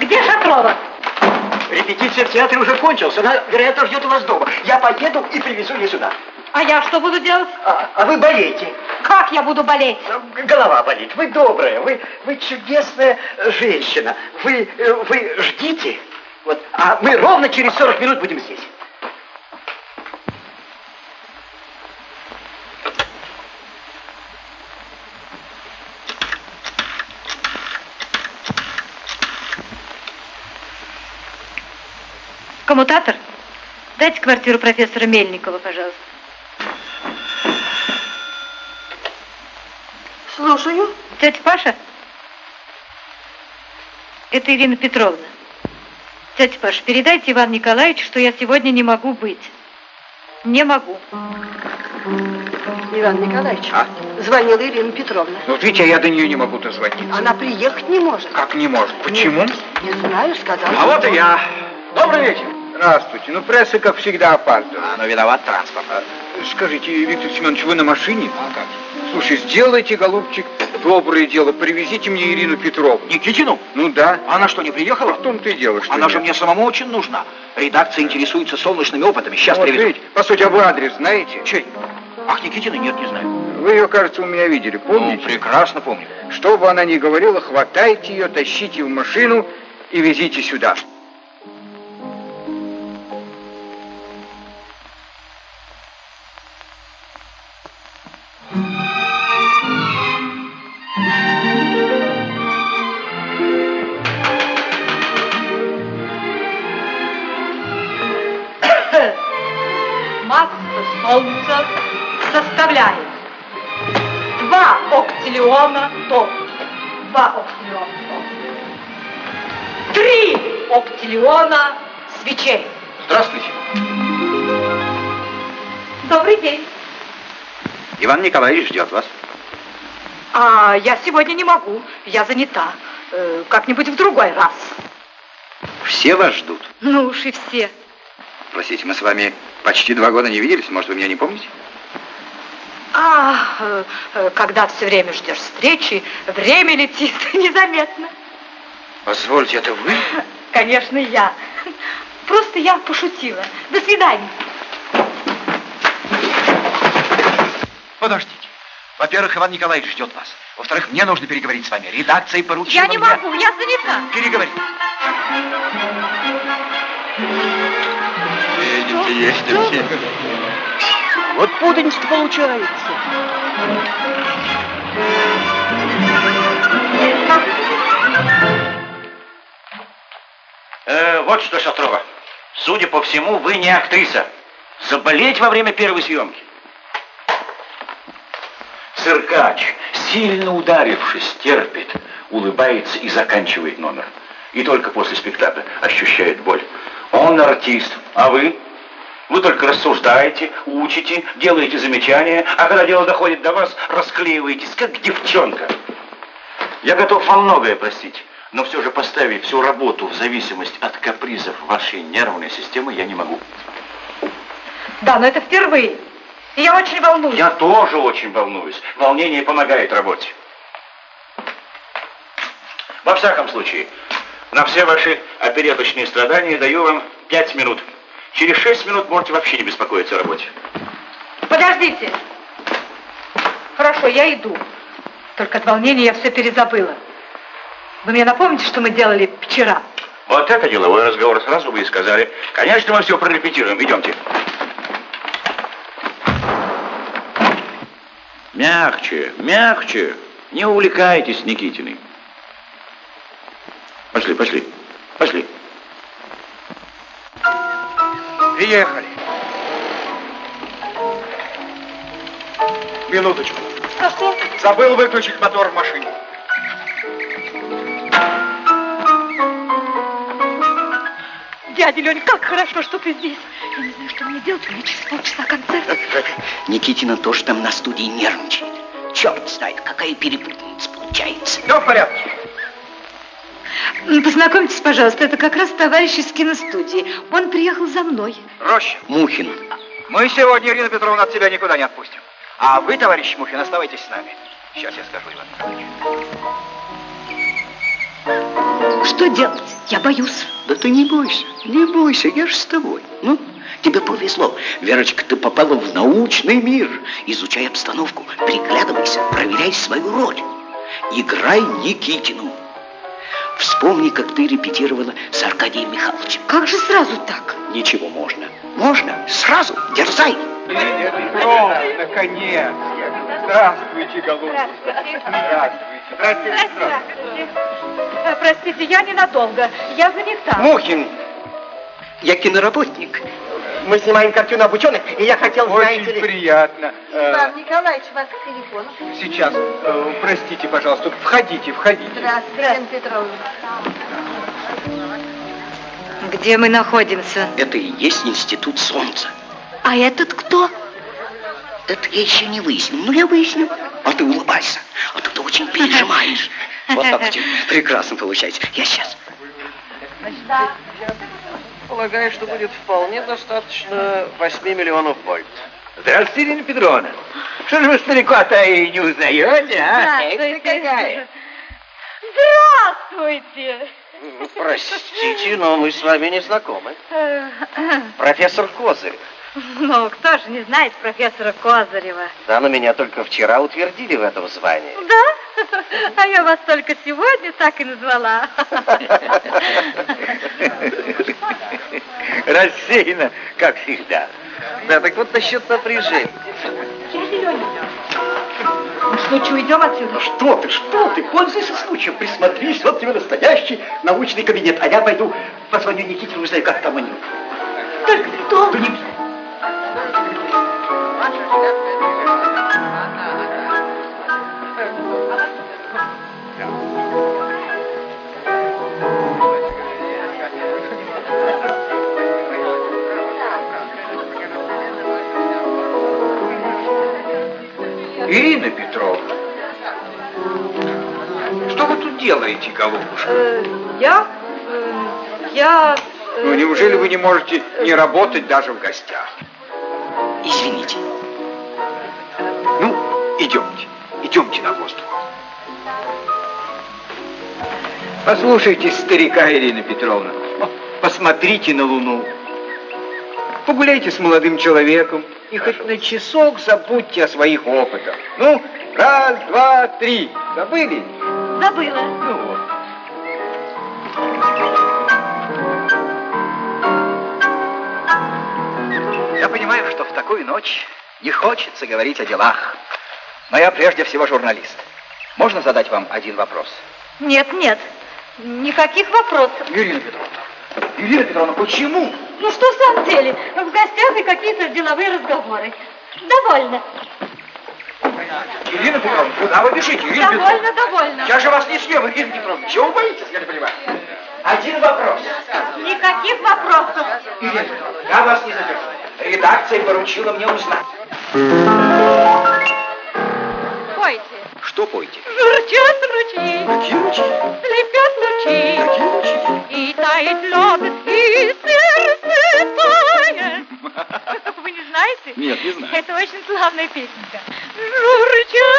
Где Шатрова? Репетиция в театре уже кончилась, она, вероятно, ждет вас дома. Я поеду и привезу ее сюда. А я что буду делать? А, а вы болеете. Как я буду болеть? Голова болит. Вы добрая, вы, вы чудесная женщина. Вы, э, вы ждите. Вот, а мы ровно через 40 минут будем здесь. Коммутатор? Дайте квартиру профессора Мельникова, пожалуйста. Слушаю. Тетя Паша? Это Ирина Петровна. Тетя Паша, передайте Ивану Николаевичу, что я сегодня не могу быть. Не могу. Иван Николаевич, А? звонила Ирина Петровна. Ну, видите, а я до нее не могу дозвониться. Она приехать не может. Как не может? Почему? Не знаю, сказала. А вот и я. Добрый вечер. Здравствуйте. Ну, пресса, как всегда, опаздывает. А, но виноват транспорт. Скажите, Виктор Семенович, вы на машине? А как? Слушай, сделайте, голубчик, доброе дело. Привезите мне Ирину Петровну. Никитину? Ну да. Она что, не приехала? В том-то и дело, что Она же нет. мне самому очень нужна. Редакция интересуется солнечными опытами. Сейчас Вот привезу. видите, по сути, а вы адрес знаете? Чей? Ах, Никитина? Нет, не знаю. Вы ее, кажется, у меня видели, помните? Ну, прекрасно помню. Что бы она ни говорила, хватайте ее, тащите в машину и везите сюда. Масса Солнца составляет 2 октиллиона тонн. 2 октиллиона тонн. 3 октиллиона свечей. Здравствуйте. Добрый день. Иван Николаевич ждет вас. А я сегодня не могу. Я занята. Э, Как-нибудь в другой раз. Все вас ждут. Ну уж и все. Простите, мы с вами почти два года не виделись. Может, вы меня не помните? А, э, э, когда все время ждешь встречи, время летит незаметно. Позвольте, это вы? Конечно, я. Просто я пошутила. До свидания. Подождите. Во-первых, Иван Николаевич ждет вас. Во-вторых, мне нужно переговорить с вами. Редакция поручила Я не мне... могу, я занята. Переговорить. Видите, есть и все. Вот путаница получается. Э, вот что, Шатрова. Судя по всему, вы не актриса. Заболеть во время первой съемки. Циркач, сильно ударившись, терпит, улыбается и заканчивает номер. И только после спектакля ощущает боль. Он артист, а вы? Вы только рассуждаете, учите, делаете замечания, а когда дело доходит до вас, расклеиваетесь, как девчонка. Я готов вам многое простить, но все же поставить всю работу в зависимость от капризов вашей нервной системы я не могу. Да, но это впервые. И я очень волнуюсь. Я тоже очень волнуюсь. Волнение помогает работе. Во всяком случае, на все ваши опереточные страдания даю вам пять минут. Через шесть минут можете вообще не беспокоиться о работе. Подождите. Хорошо, я иду. Только от волнения я все перезабыла. Вы мне напомните, что мы делали вчера? Вот это деловой разговор. Сразу вы и сказали. Конечно, мы все прорепетируем. Идемте. Мягче, мягче. Не увлекайтесь Никитиной. Пошли, пошли, пошли. Приехали. Минуточку. А что? Забыл выключить мотор в машине. Дядя Лень, как хорошо, что ты здесь. Я не знаю, что мне делать, у меня через полчаса концерт. Никитина тоже там на студии нервничает. Черт знает, какая перепутница получается. Все в порядке. Познакомьтесь, пожалуйста, это как раз товарищ из киностудии. Он приехал за мной. Роща, Мухин. мы сегодня, Ирина Петровна, от тебя никуда не отпустим. А вы, товарищ Мухин, оставайтесь с нами. Сейчас я скажу, Иван Николаевич. Что делать? Я боюсь. Да ты не бойся, не бойся, я же с тобой. Ну, тебе повезло. Верочка, ты попала в научный мир. Изучай обстановку, приглядывайся, проверяй свою роль. Играй Никитину. Вспомни, как ты репетировала с Аркадием Михайловичем. Как же сразу так? Ничего, можно. Можно. Сразу. Дерзай. Петровна, наконец. Здравствуйте, голубчик. Здравствуйте. Здравствуйте. Здравствуйте. Э, Простите, я ненадолго. Я занята. Мухин, я киноработник. Мы снимаем картину об ученых, и я хотел, Очень приятно. Э, Иван Николаевич, вас к телефону. Сейчас, э, простите, пожалуйста, входите, входите. Здравствуйте, Ирина Петровна. Где мы находимся? Это и есть институт солнца. А этот кто? Это я еще не выяснил. Ну, я выясню. А ты улыбайся. А то ты очень пережимаешь. Вот так у тебя прекрасно получается. Я сейчас. Полагаю, что будет вполне достаточно 8 миллионов вольт. Здравствуйте, Ирина Петровна. Что же вы старика-то и не узнаете, а? Здравствуйте. Какая. Здравствуйте. Простите, но мы с вами не знакомы. Профессор Козырь. Ну, кто же не знает профессора Козырева? Да, но меня только вчера утвердили в этом звании. Да? А я вас только сегодня так и назвала. Рассеяно, как всегда. Да, так вот насчет напряжения. Ну что, что, уйдем отсюда? Что ты, что ты? Пользуйся случаем, присмотрись, вот тебе настоящий научный кабинет. А я пойду позвоню Никите, узнаю, как там они. Только кто? Да не... Ирина Петровна, что вы тут делаете, голубушка? Э, я? э, Я... э, Ну, неужели вы не можете не работать даже в гостях? Извините. Ну, идемте, идемте на воздух. Послушайте старика, Ирина Петровна, посмотрите на Луну. Погуляйте с молодым человеком и хоть на часок забудьте о своих опытах. Ну, раз, два, три. Забыли? Забыла. Ну вот. Я понимаю, что в такую ночь не хочется говорить о делах. Но я прежде всего журналист. Можно задать вам один вопрос? Нет, нет. Никаких вопросов. Ирина Петровна. Ирина Петровна, почему? Ну что в самом деле? В гостях и какие-то деловые разговоры. Довольно. Ирина Петровна, куда вы бежите, Ирина Петровна? Довольно, довольно. Я же вас не съем, Ирина Петровна. Чего вы боитесь, я не понимаю? Один вопрос. Никаких вопросов. Ирина Петровна, я вас не задержу. Редакция поручила мне узнать. Пойте. Что пойте? Журчат ручьи, Какие ручьи? слепят лучи, Какие ручьи? и тает лед, и сердце тает. Вы не знаете? Нет, не знаю. Это очень славная песенка. Журчат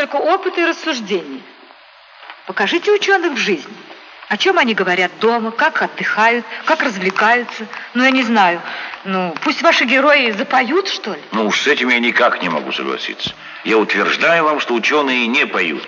только опыт и рассуждения. Покажите ученых в жизни. О чем они говорят дома, как отдыхают, как развлекаются. Ну, я не знаю. Ну, пусть ваши герои запоют, что ли? Ну уж с этим я никак не могу согласиться. Я утверждаю вам, что ученые не поют.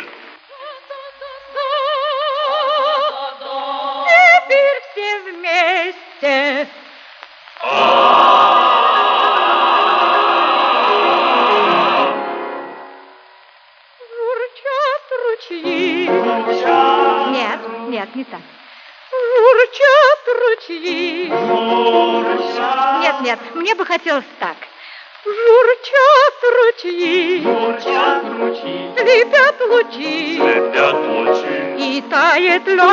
Тает лед,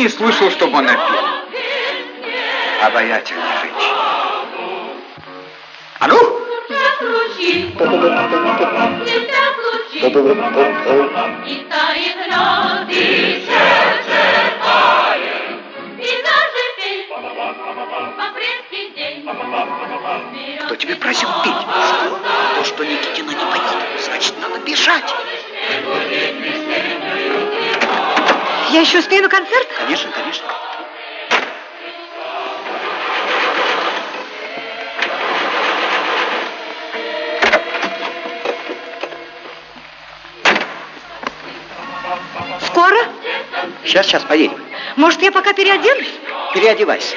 не слышал, чтобы она пела. Обаятельная концерт? Конечно, конечно. Скоро? Сейчас, сейчас, поедем. Может, я пока переоденусь? Переодевайся.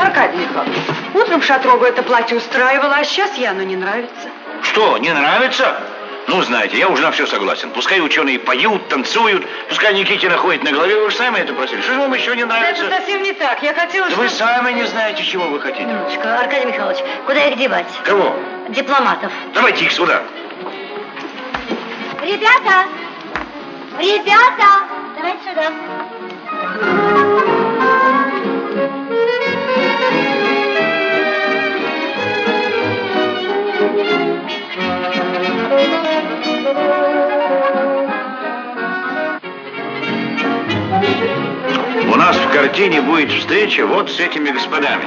Аркадий Михайлович, утром Шатрову это платье устраивало, а сейчас ей оно не нравится. Что, не нравится? Ну, знаете, я уже на все согласен. Пускай ученые поют, танцуют, пускай Никитина ходит на голове, вы же сами это просили. Что же вам еще не нравится? Это совсем не так. Я хотела, Да вы сами не знаете, чего вы хотите. Минуточку, Аркадий Михайлович, куда их девать? Кого? Дипломатов. Давайте их сюда. Ребята! Ребята! Давайте сюда. У нас в картине будет встреча вот с этими господами.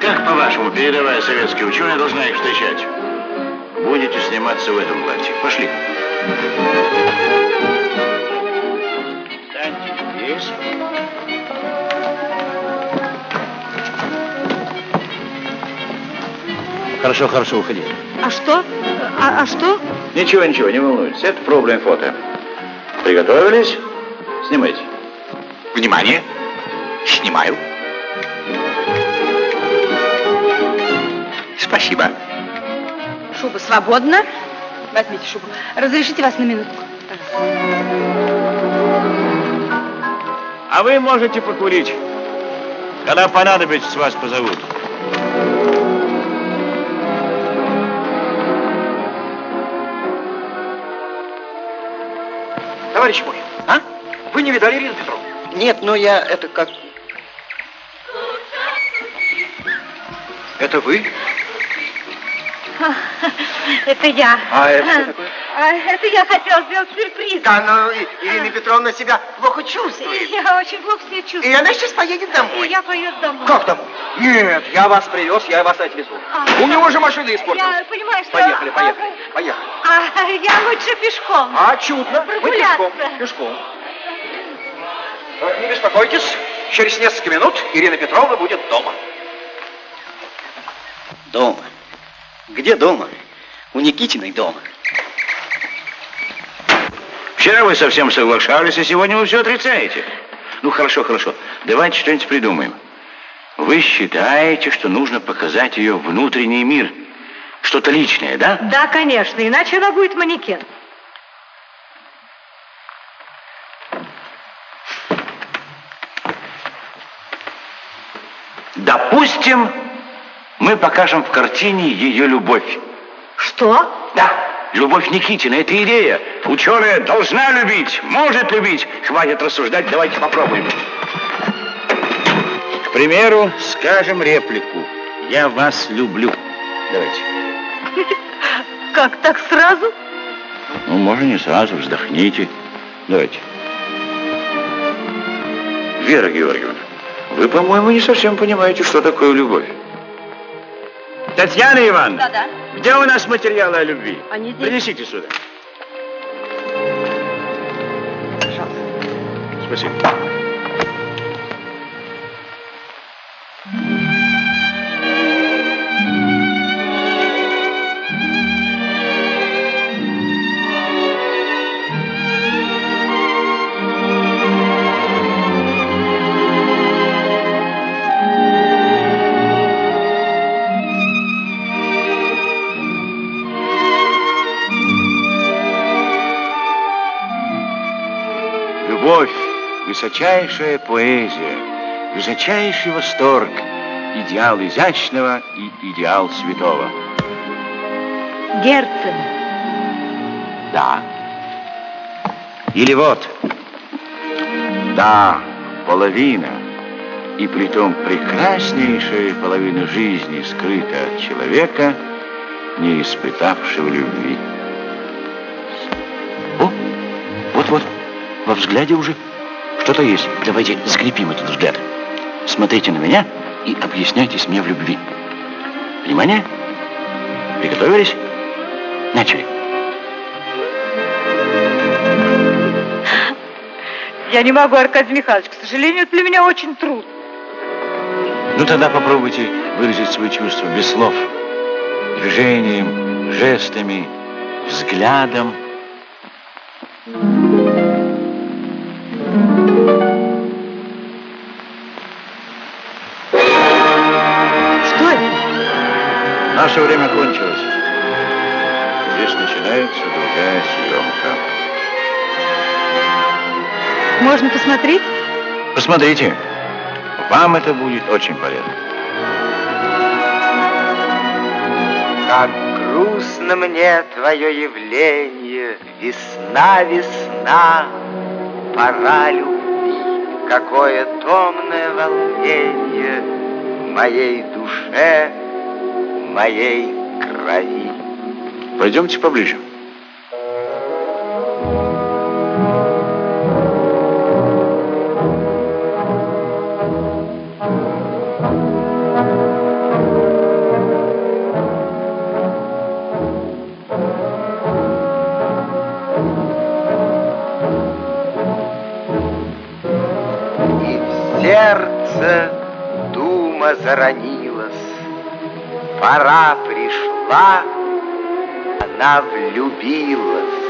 Как, по-вашему, передовая советская ученая должна их встречать? Будете сниматься в этом платье. Пошли. Встаньте здесь. Хорошо, хорошо, уходи. А что? А, а что? Ничего, ничего, не волнуйтесь. Это проблем фото. Приготовились? Снимайте. Внимание. Снимаю. Спасибо. Шуба свободна. Возьмите шубу. Разрешите вас на минутку? А вы можете покурить. Когда понадобится, вас позовут. Товарищ мой, а? Вы не видали Ирину Петровну? Нет, но я это как... Это вы? Это я. А это что такое? А, это я хотела сделать сюрприз. Да, но Ирина Петровна себя плохо чувствует. Я очень плохо себя чувствую. И она сейчас поедет домой. И я поеду домой. Как домой? Нет, я вас привез, я вас отвезу. У него же машина испортилась. Я понимаю, что... Поехали, поехали, поехали. А, я лучше пешком. А, чудно. Мы Прогуляться. пешком, пешком. Э, Не беспокойтесь, через несколько минут Ирина Петровна будет дома. Дома. Где дома? У Никитиной дома. Вчера вы совсем соглашались, а сегодня вы все отрицаете. Ну, хорошо, хорошо. Давайте что-нибудь придумаем. Вы считаете, что нужно показать ее внутренний мир? Что-то личное, да? Да, конечно, иначе она будет манекен. Допустим, мы покажем в картине ее любовь. Что? Да, любовь Никитина, это идея. Ученая должна любить, может любить. Хватит рассуждать, давайте попробуем. К примеру, скажем реплику. Я вас люблю. Давайте. Как, так сразу? Ну, можно не сразу, вздохните. Давайте. Вера Георгиевна, вы, по-моему, не совсем понимаете, что такое любовь. Татьяна Ивановна, Да-да. где у нас материалы о любви? Они здесь. Принесите сюда. Спасибо. Высочайшая поэзия, высочайший восторг, идеал изящного и идеал святого. Герцен. Да. Или вот. Да, половина. И притом прекраснейшая половина жизни скрыта от человека, не испытавшего любви. О, вот-вот, во взгляде уже что-то есть. Давайте скрепим этот взгляд. Смотрите на меня и объясняйтесь мне в любви. Внимание. Приготовились? Начали. Я не могу, Аркадий Михайлович. К сожалению, это для меня очень трудно. Ну тогда попробуйте выразить свои чувства без слов. Движением, жестами, взглядом. Наше время кончилось. Здесь начинается другая съемка. Можно посмотреть? Посмотрите. Вам это будет очень полезно. Как грустно мне твое явление, Весна, весна, пора любви. Какое томное волнение В моей душе, моей крови. Пойдемте поближе. Влюбилась.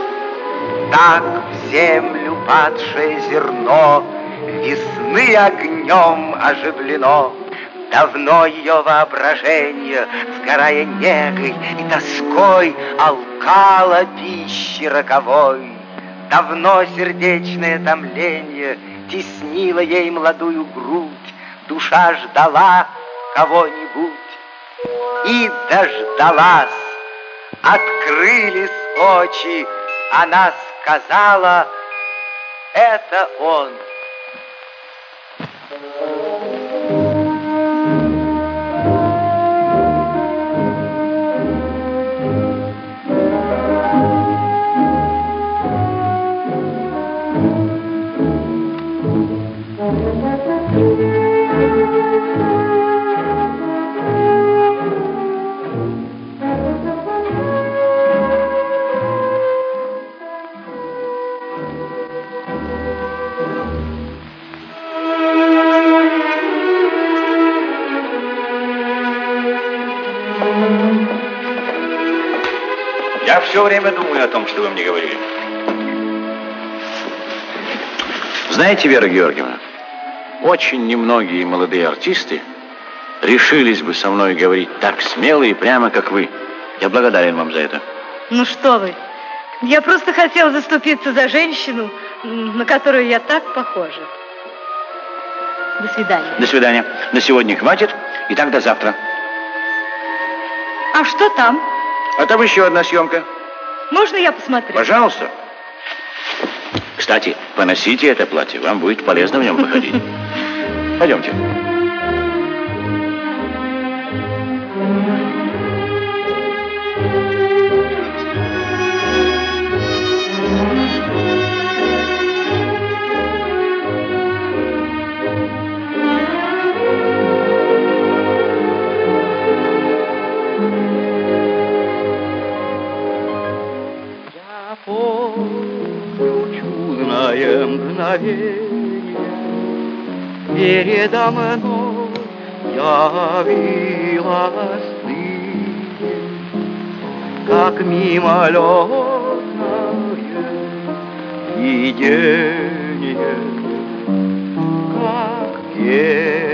Так в землю падшее зерно Весны огнем оживлено. Давно ее воображение, сгорая негой и тоской, Алкало пищи роковой. Давно сердечное томление Теснило ей молодую грудь, Душа ждала кого-нибудь и дождалась. Открылись очи, она сказала, это он. Я все время думаю о том, что вы мне говорили. Знаете, Вера Георгиевна, очень немногие молодые артисты решились бы со мной говорить так смело и прямо, как вы. Я благодарен вам за это. Ну что вы, я просто хотела заступиться за женщину, на которую я так похожа. До свидания. До свидания. На сегодня хватит. И так до завтра. А что там? А там еще одна съемка. Можно я посмотрю? Пожалуйста. Кстати, поносите это платье. Вам будет полезно в нем походить. Пойдемте. Мгновение, Передо мной явилась ты, Как мимолетное видение, Как гений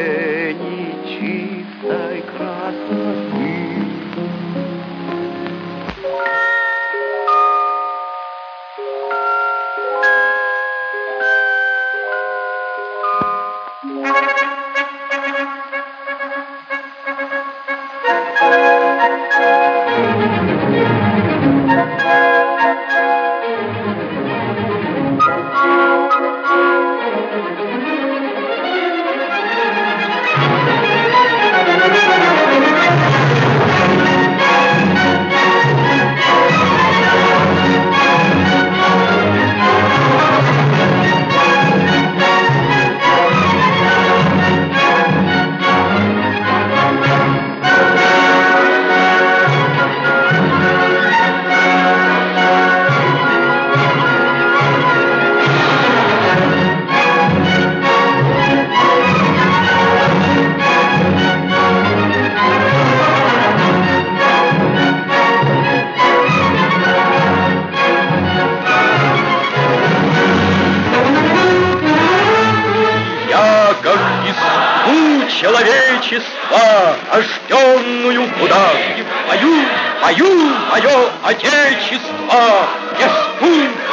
человечества, рожденную в удаче, пою, пою мое отечество, неску,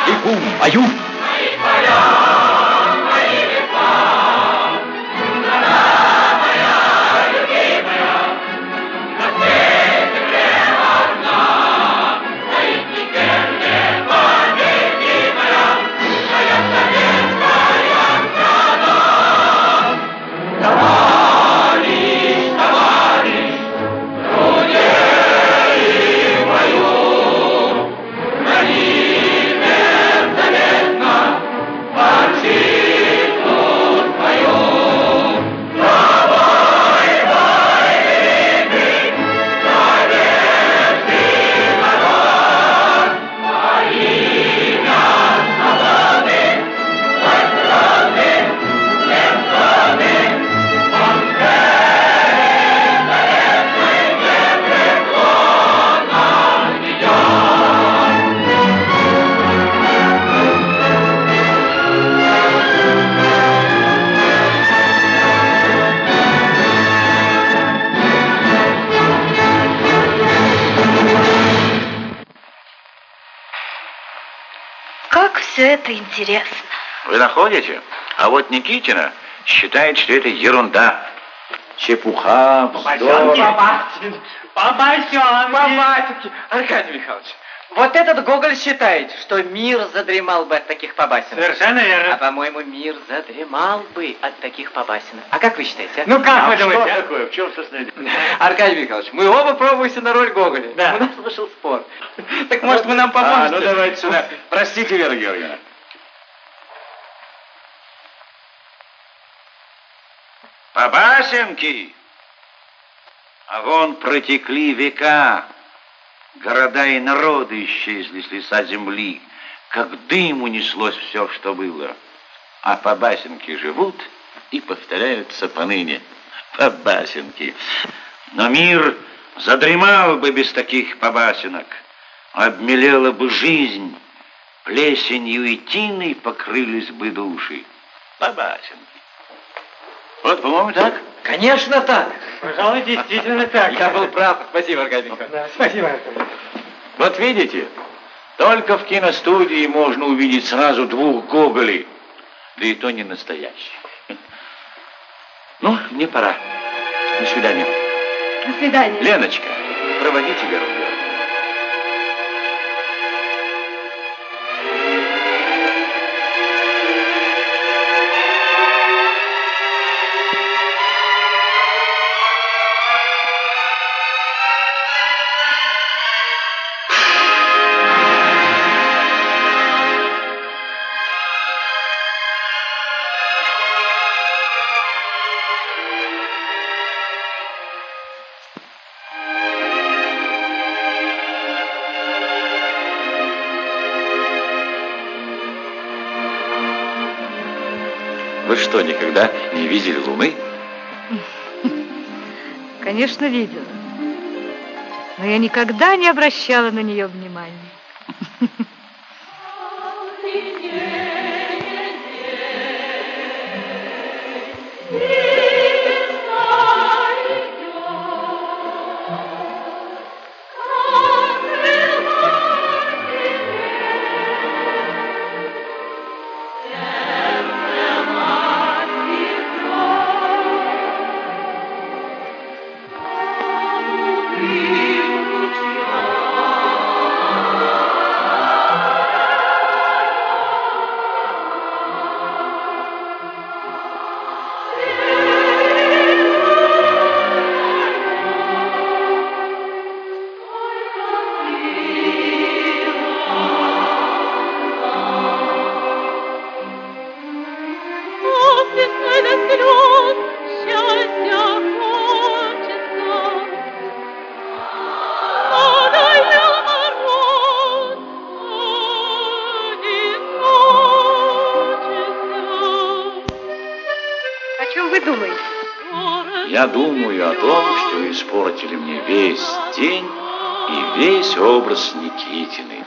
бегу, пою. Как интересно. Вы находите? А вот Никитина считает, что это ерунда. Чепуха, вздор. Побасин, Побасин, Побасенки. Аркадий Михайлович, вот этот Гоголь считает, что мир задремал бы от таких побасен. Совершенно верно. А по-моему, мир задремал бы от таких побасен. А как вы считаете? а? Ну как вы А думаете? что а? такое? В чем дело? Аркадий Михайлович, мы оба пробуемся на роль Гоголя. Да. У нас вышел спор. Так может вы нам А, поможете? ну давайте сюда. Простите, Вера Георгиевна. Побасенки! А вон протекли века, города и народы исчезли с лица земли, как дым унеслось все, что было. А побасенки живут и повторяются поныне. Побасенки. Но мир задремал бы без таких побасенок. обмелела бы жизнь, плесенью и тиной покрылись бы души. Бабасенки. Вот, по-моему, так? Конечно так. Пожалуй, действительно так. Я был прав. Спасибо, Аркадий спасибо, Вот видите, только в киностудии можно увидеть сразу двух Гоголей, да и то не настоящих. Ну, мне пора. До свидания. До свидания. Леночка, проводите Веру. Что, никогда не видели Луны? Конечно, видела. Но я никогда не обращала на нее внимания.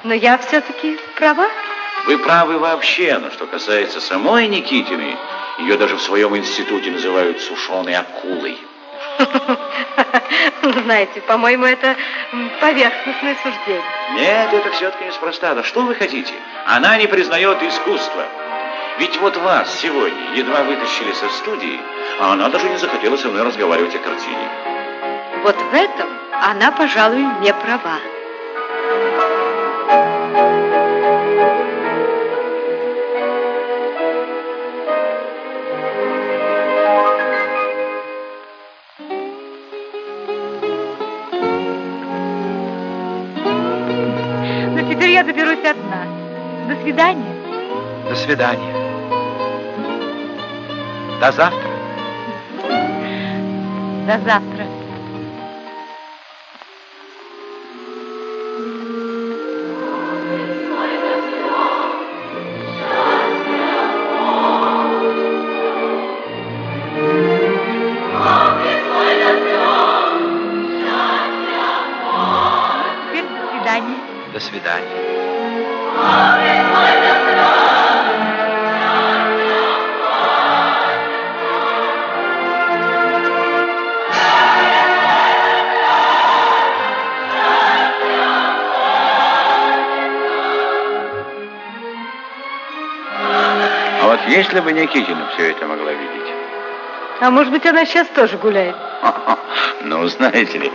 Но я все-таки права. Вы правы вообще, но что касается самой Никитины, ее даже в своем институте называют сушеной акулой. Знаете, по-моему, это поверхностное суждение. Нет, это все-таки неспроста. Да что вы хотите? Она не признает искусство. Ведь вот вас сегодня едва вытащили со студии, а она даже не захотела со мной разговаривать о картине. Вот в этом она, пожалуй, не права. Свидания. До завтра. До завтра. Если бы Никитина все это могла видеть? А может быть, она сейчас тоже гуляет? Ну, знаете ли,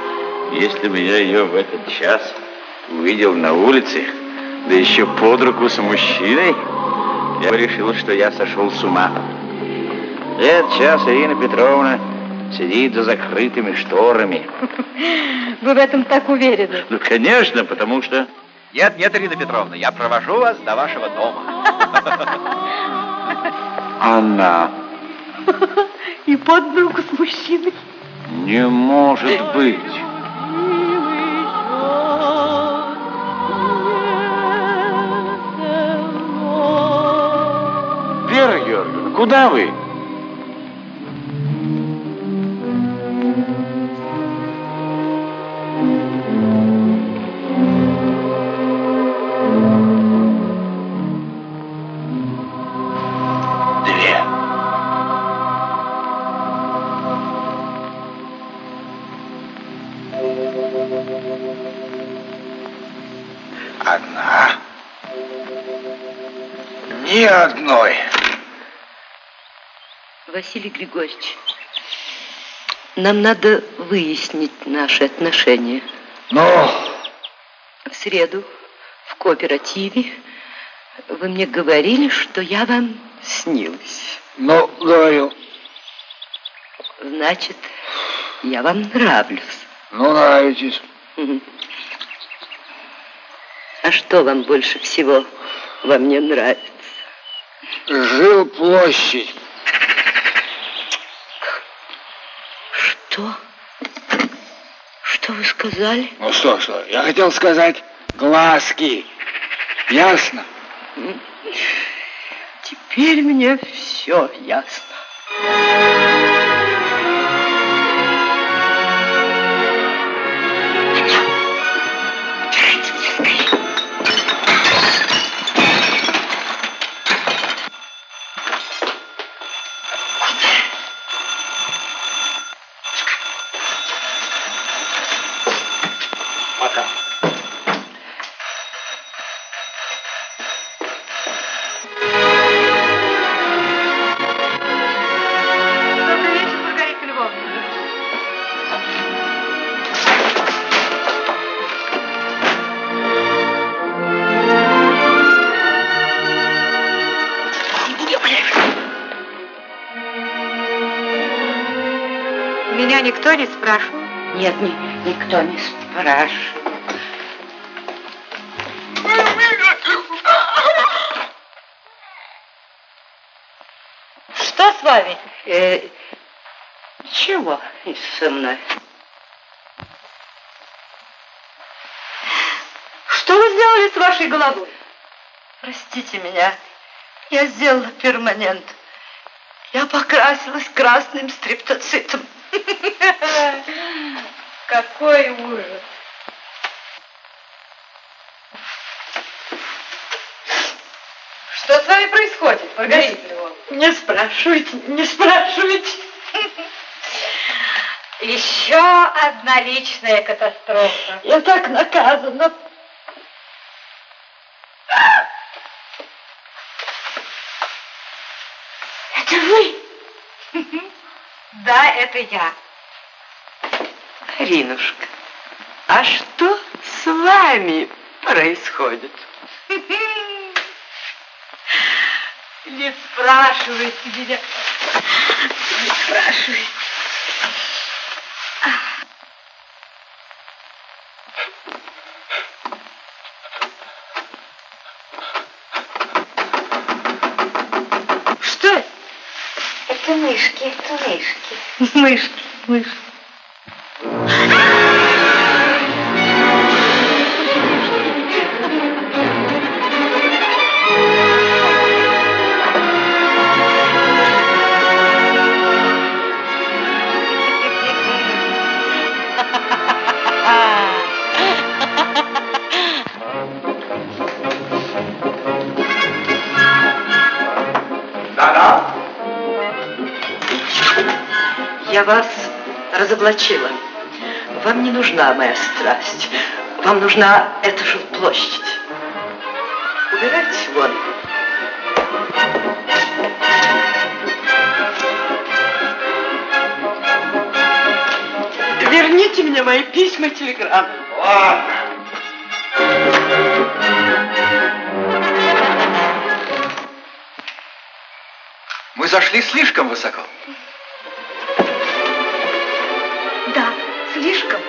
если бы я ее в этот час увидел на улице, да еще под руку с мужчиной, я бы решил, что я сошел с ума. Этот час Ирина Петровна сидит за закрытыми шторами. Вы в этом так уверены? Ну, конечно, потому что... Нет, нет, Ирина Петровна, я провожу вас до вашего дома. Она И под руку с мужчиной. не может быть. Вера Георгиевна, куда вы? Василий Григорьевич, нам надо выяснить наши отношения. Ну? В среду в кооперативе вы мне говорили, что я вам снилась. Ну, говорил. Значит, я вам нравлюсь. Ну, нравитесь. А что вам больше всего во мне нравится? Жил площадь. Что? Что вы сказали? Ну что, что? Я хотел сказать глазки. Ясно? Теперь мне все ясно. Нет, ни- никто не спрашивает. Что с вами? Э, чего со мной? Что вы сделали с вашей головой? Простите меня, я сделала перманент. Я покрасилась красным стриптоцитом. Какой ужас. Что с вами происходит, Маргарита Львовна? Не спрашивайте, не спрашивайте. Еще одна личная катастрофа. Я так наказана. Это вы? Да, это я. Ринушка, а что с вами происходит? Не спрашивайте меня. Не спрашивайте. Что это? Это мышки, это мышки. Мышки, мышки. Разоблачила. Вам не нужна моя страсть. Вам нужна эта же площадь. Убирайтесь вон. Верните мне мои письма и телеграммы. Ладно. Мы зашли слишком высоко. Слишком.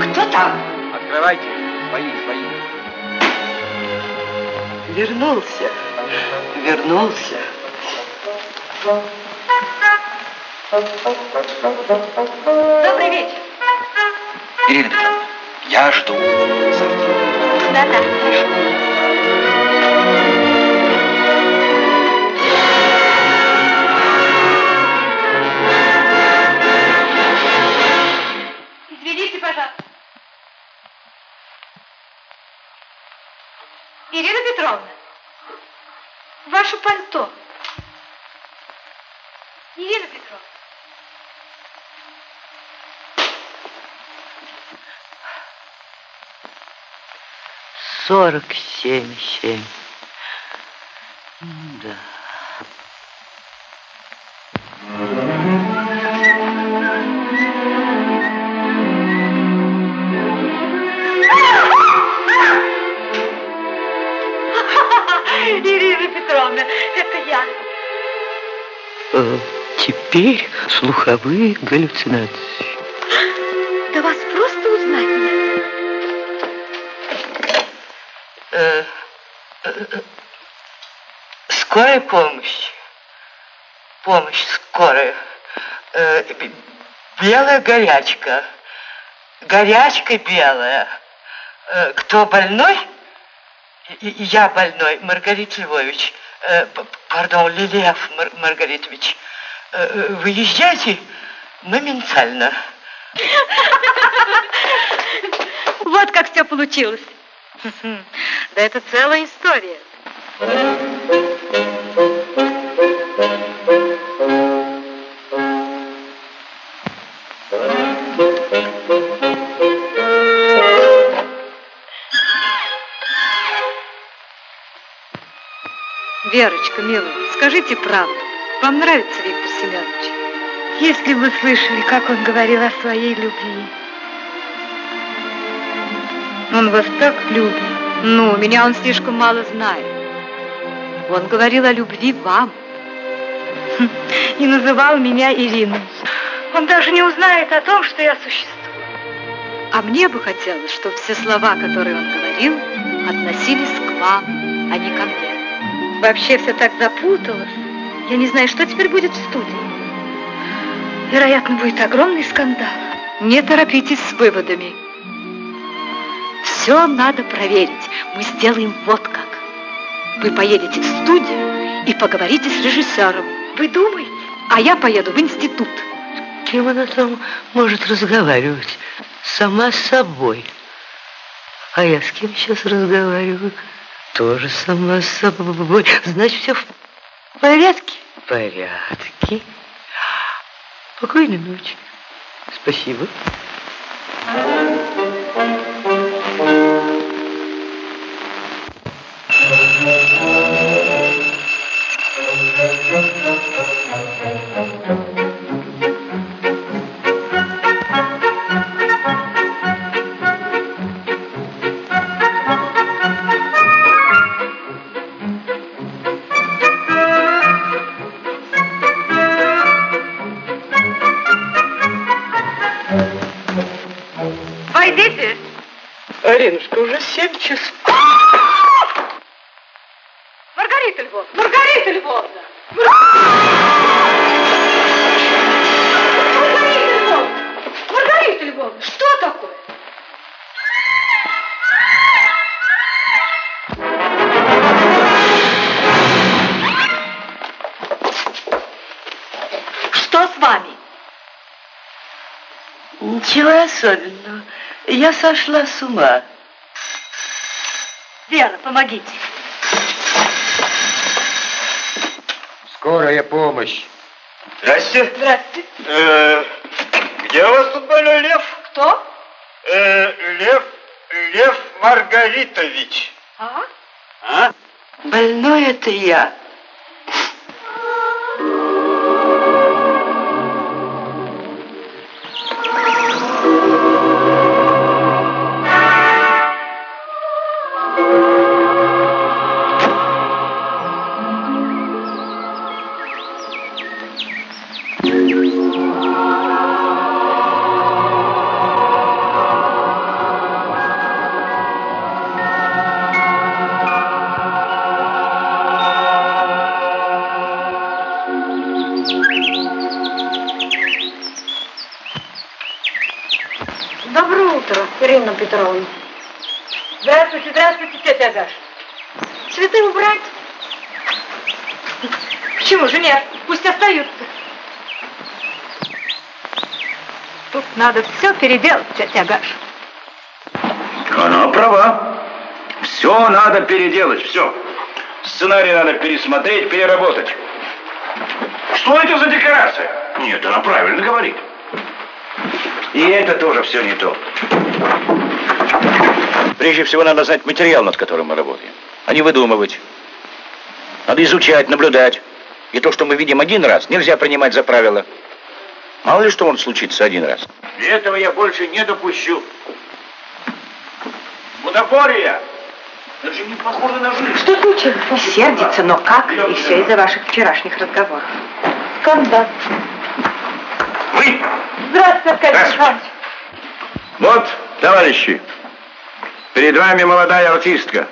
Кто там? Открывайте. Свои, свои. Вернулся. Вернулся. Добрый вечер. Ирина Петровна, я жду. Да-да. Извините, пожалуйста. Ирина Петровна, ваше пальто. Ирина Петровна. Сорок семь, семь. Да. Ирина Петровна, это я. Э, Теперь слуховые галлюцинации. Скорая помощь. Помощь скорая. Э, Белая горячка. Горячка белая. Э, Кто больной? Я больной, Маргарит Львович. Э, Пардон, Лилиев Мар- Маргаритович. Выезжайте моментально. Вот как все получилось. Да это целая история. Верочка, милая, скажите правду. Вам нравится Виктор Семенович? Если бы вы слышали, как он говорил о своей любви. Он вас так любит. Ну, меня он слишком мало знает. Он говорил о любви вам. И называл меня Ириной. Он даже не узнает о том, что я существую. А мне бы хотелось, чтобы все слова, которые он говорил, относились к вам, а не ко мне. Вообще все так запуталось. Я не знаю, что теперь будет в студии. Вероятно, будет огромный скандал. Не торопитесь с выводами. Все надо проверить. Мы сделаем вот как. Вы поедете в студию и поговорите с режиссером. Вы думаете? А я поеду в институт. Кем она там может разговаривать? Сама с собой. А я с кем сейчас разговариваю? Тоже сама с собой. Значит, все в порядке? В порядке. Спокойной ночи. Спасибо. Войдите. Аринушка, уже семь часов. Маргарита Львовна! Маргарита Львовна! Маргарита Ничего особенного. Я сошла с ума. Вера, помогите. Скорая помощь. Здрасте. Здравствуйте. Э, где у вас тут больной Лев? Кто? Э, Лев, Лев Маргаритович. А? А? Больной это я. Агаша. Цветы убрать? Почему же нет? Пусть остаются. Тут надо все переделать, тетя Агаша. Она права. Все надо переделать, все. Сценарий надо пересмотреть, переработать. Что это за декорация? Нет, она правильно говорит. И это тоже все не то. Прежде всего надо знать материал, над которым мы работаем, а не выдумывать. Надо изучать, наблюдать. И то, что мы видим один раз, нельзя принимать за правило. Мало ли что может случиться один раз. И этого я больше не допущу. Бутафория! Это же не похоже на жизнь. Что случилось? Сердится, но как? И все из-за ваших вчерашних разговоров. Скандал. Вы? Здравствуйте, Аркадий Здравствуйте. Вот, товарищи, перед вами молодая артистка.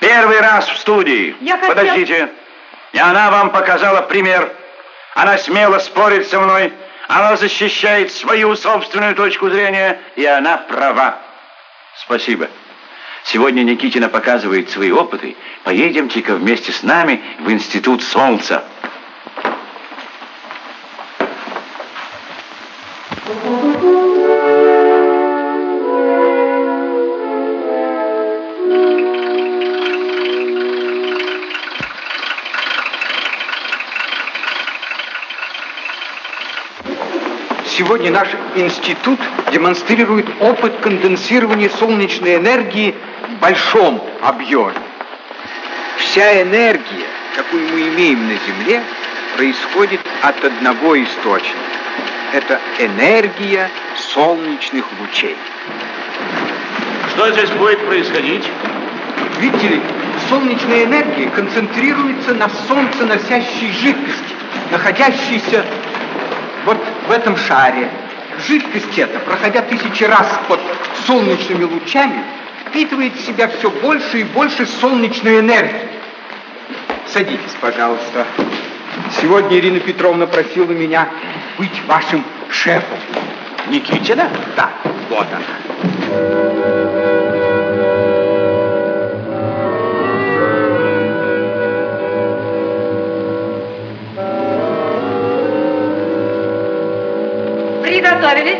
Первый раз в студии. Я хотел- Подождите. И она вам показала пример. Она смело спорит со мной. Она защищает свою собственную точку зрения. И она права. Спасибо. Сегодня Никитина показывает свои опыты. Поедемте-ка вместе с нами в Институт Солнца. Сегодня наш институт демонстрирует опыт конденсирования солнечной энергии в большом объеме. Вся энергия, какую мы имеем на Земле, происходит от одного источника. Это энергия солнечных лучей. Что здесь будет происходить? Видите ли, солнечная энергия концентрируется на солнценосящей жидкости, находящейся вот в этом шаре. Жидкость эта, проходя тысячи раз под солнечными лучами, впитывает в себя все больше и больше солнечной энергии. Садитесь, пожалуйста. Сегодня Ирина Петровна просила меня быть вашим шефом. Никитина? Да, вот она. Приготовились?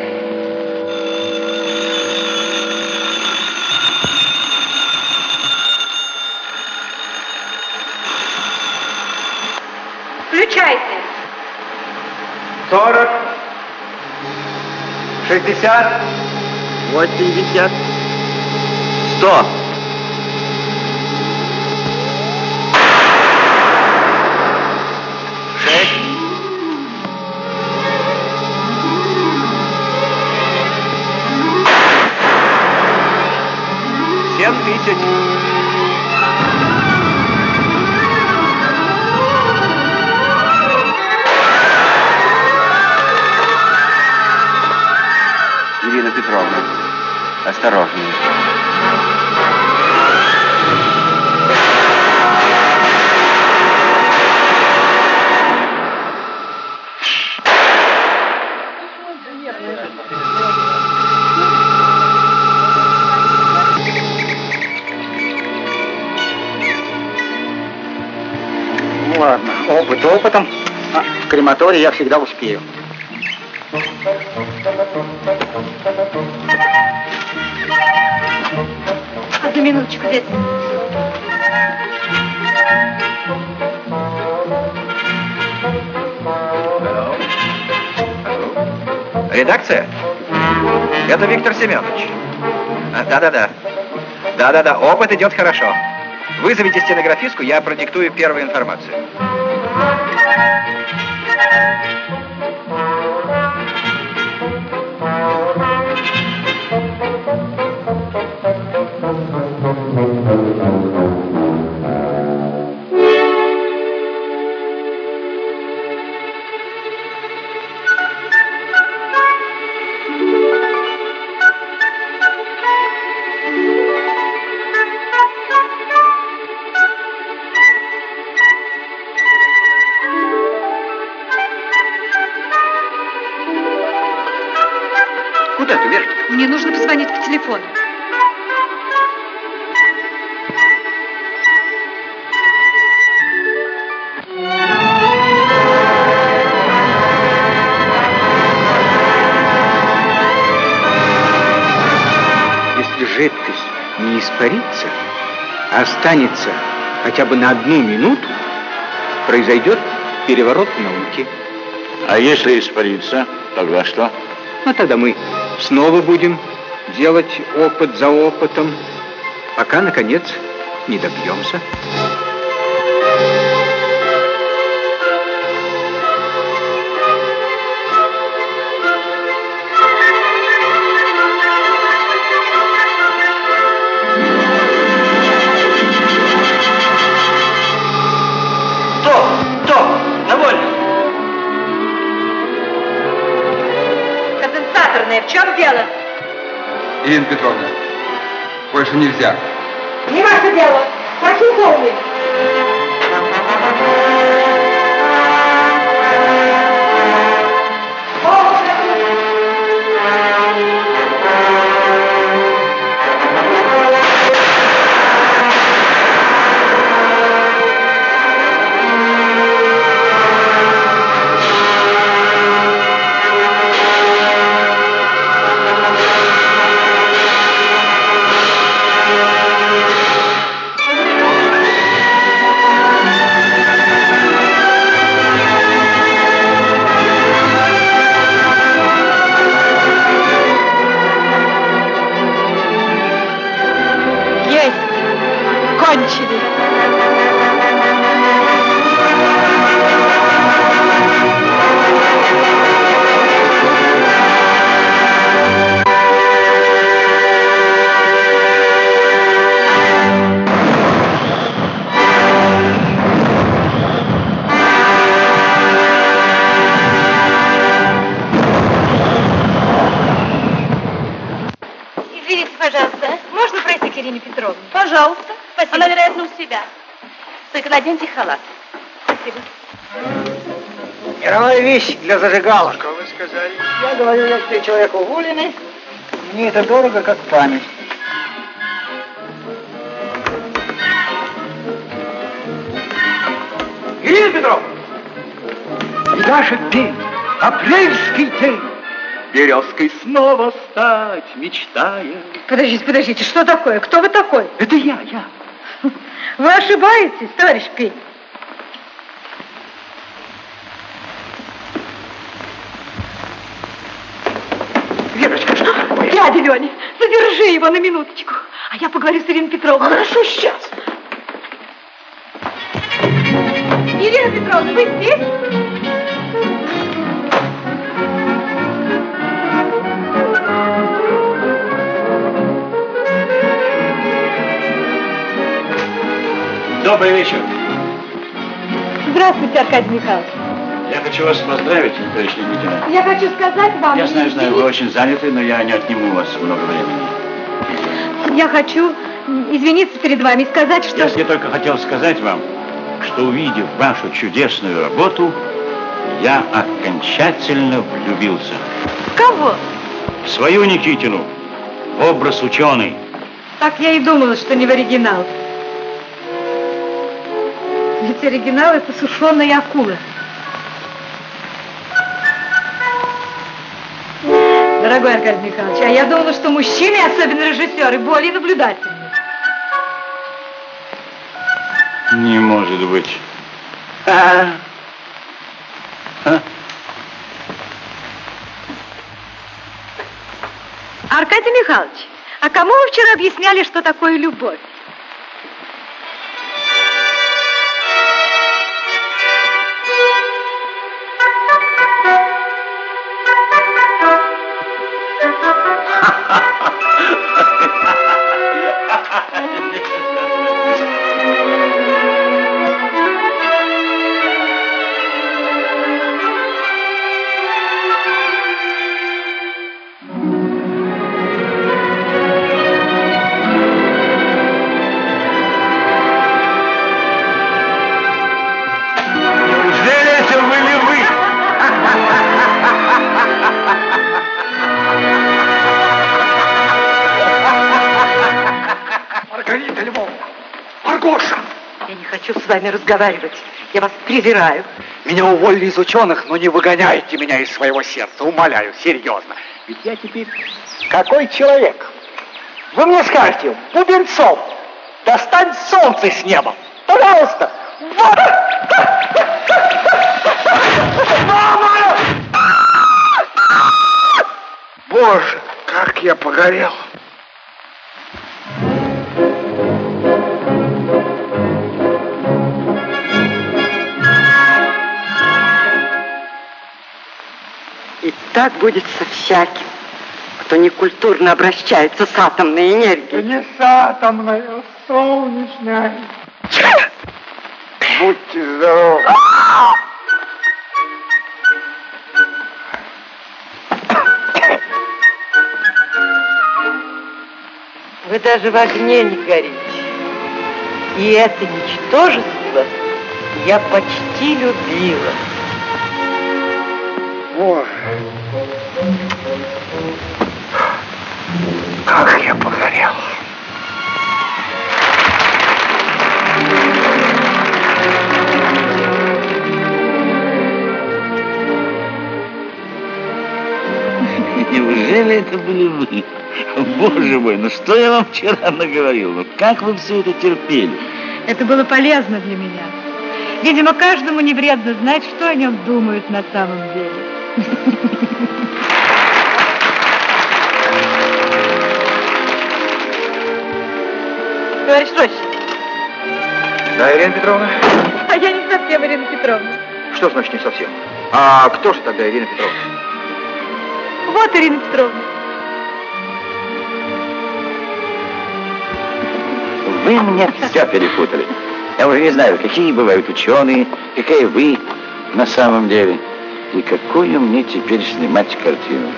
Включайте. 40, 60, 80, 100. Шесть. Осторожнее. Ну ладно, опыт опытом. А в крематории я всегда успею. Минуточку, Вет. Редакция? Это Виктор Семенович. А, Да-да-да. Да-да-да, опыт идет хорошо. Вызовите стенографистку, я продиктую первую информацию. Мне нужно позвонить по телефону. Если жидкость не испарится, останется хотя бы на одну минуту, произойдет переворот в науке. А если испариться, тогда что? А тогда мы снова будем делать опыт за опытом, пока, наконец, не добьемся. Ирина Петровна, больше нельзя. Не ваше дело. Прошу помнить. Для зажигалок. Что вы сказали? Я говорю, если человек уволенный, мне это дорого, как память. Ирина Петровна! Яшек день, апрельский день, Березкой снова стать мечтая. Подождите, подождите, что такое? Кто вы такой? Это я, я. Вы ошибаетесь, товарищ Пень. Верочка, что такое? Дядя Леня, задержи его на минуточку. А я поговорю с Ириной Петровной. Хорошо, сейчас. Ирина Петровна, вы здесь? Добрый вечер. Здравствуйте, Аркадий Михайлович. Я хочу вас поздравить, товарищ лейтенант. Я хочу сказать вам... Я знаю, знаю, вы очень заняты, но я не отниму у вас много времени. Я хочу извиниться перед вами и сказать, что... Я только хотел сказать вам, что увидев вашу чудесную работу, я окончательно влюбился. В кого? В свою Никитину. Образ ученый. Так я и думала, что не в оригинал. Ведь оригинал это сушеная акула. Дорогой Аркадий Михайлович, а я думала, что мужчины, особенно режиссеры, более наблюдательны. Не может быть. А? А? Аркадий Михайлович, а кому вы вчера объясняли, что такое любовь? Вами разговаривать. Я вас презираю. Меня уволили из ученых, но не выгоняйте меня из своего сердца, умоляю, серьезно. Ведь я теперь какой человек? Вы мне скажете, Бубенцов, достань солнце с неба. Пожалуйста. Мама! Боже, как я погорел. Так будет со всяким, кто некультурно обращается с атомной энергией. Не с атомной, а с солнечной. Будьте здоровы. Вы даже в огне не горите. И это ничтожество я почти любила. Боже. Были вы? Боже мой, ну что я вам вчера наговорил? Ну как вы все это терпели? Это было полезно для меня. Видимо, каждому не вредно знать, что о нем думают на самом деле. Товарищ Рощин, Да, Ирина Петровна? а я не совсем Ирина Петровна. Что значит не совсем? А кто же тогда Ирина Петровна? Вот Ирина Петровна. Вы мне все перепутали. Я уже не знаю, какие бывают ученые, какая вы на самом деле. И какую мне теперь снимать картину?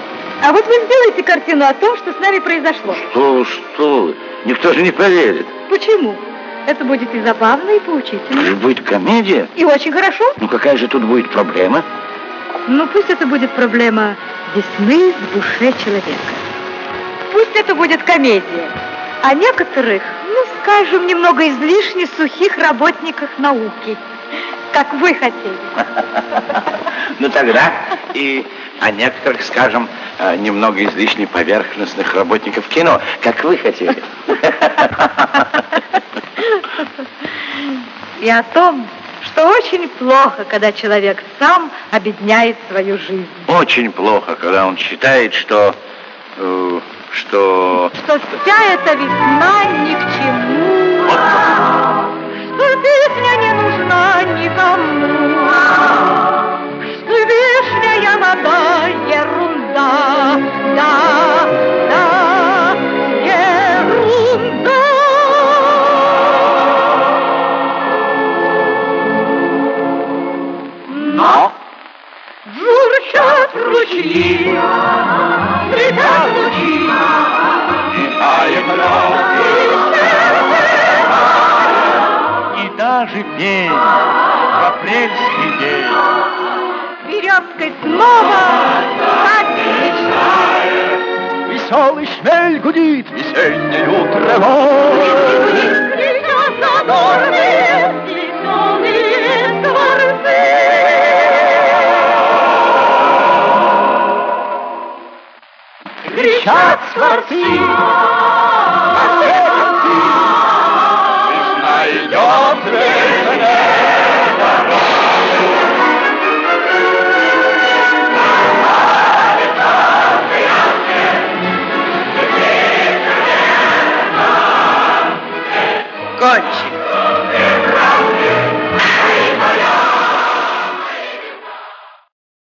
А вот вы сделаете картину о том, что с нами произошло. Что вы, что вы? Никто же не поверит. Почему? Это будет и забавно, и Это поучительно. же будет комедия. И очень хорошо. Ну какая же тут будет проблема? Ну, пусть это будет проблема весны в душе человека. Пусть это будет комедия о некоторых, ну, скажем, немного излишне сухих работниках науки, как вы хотели. Ну тогда и о некоторых, скажем, э, немного излишне поверхностных работников кино, как вы хотели. И о том, что очень плохо, когда человек сам обедняет свою жизнь. Очень плохо, когда он считает, что... э, что... Что вся эта весна ни к чему. Что песня не нужна никому. Что вишняя вода ерунда. Да, да, ерунда. Но журчат ручьи, И даже петь в апрельский день. Березкой снова отвечает. Веселый шмель гудит весеннюю травой. Кричат задорные кричат скворцы. Лишь найдет везде дорогу. Кончик.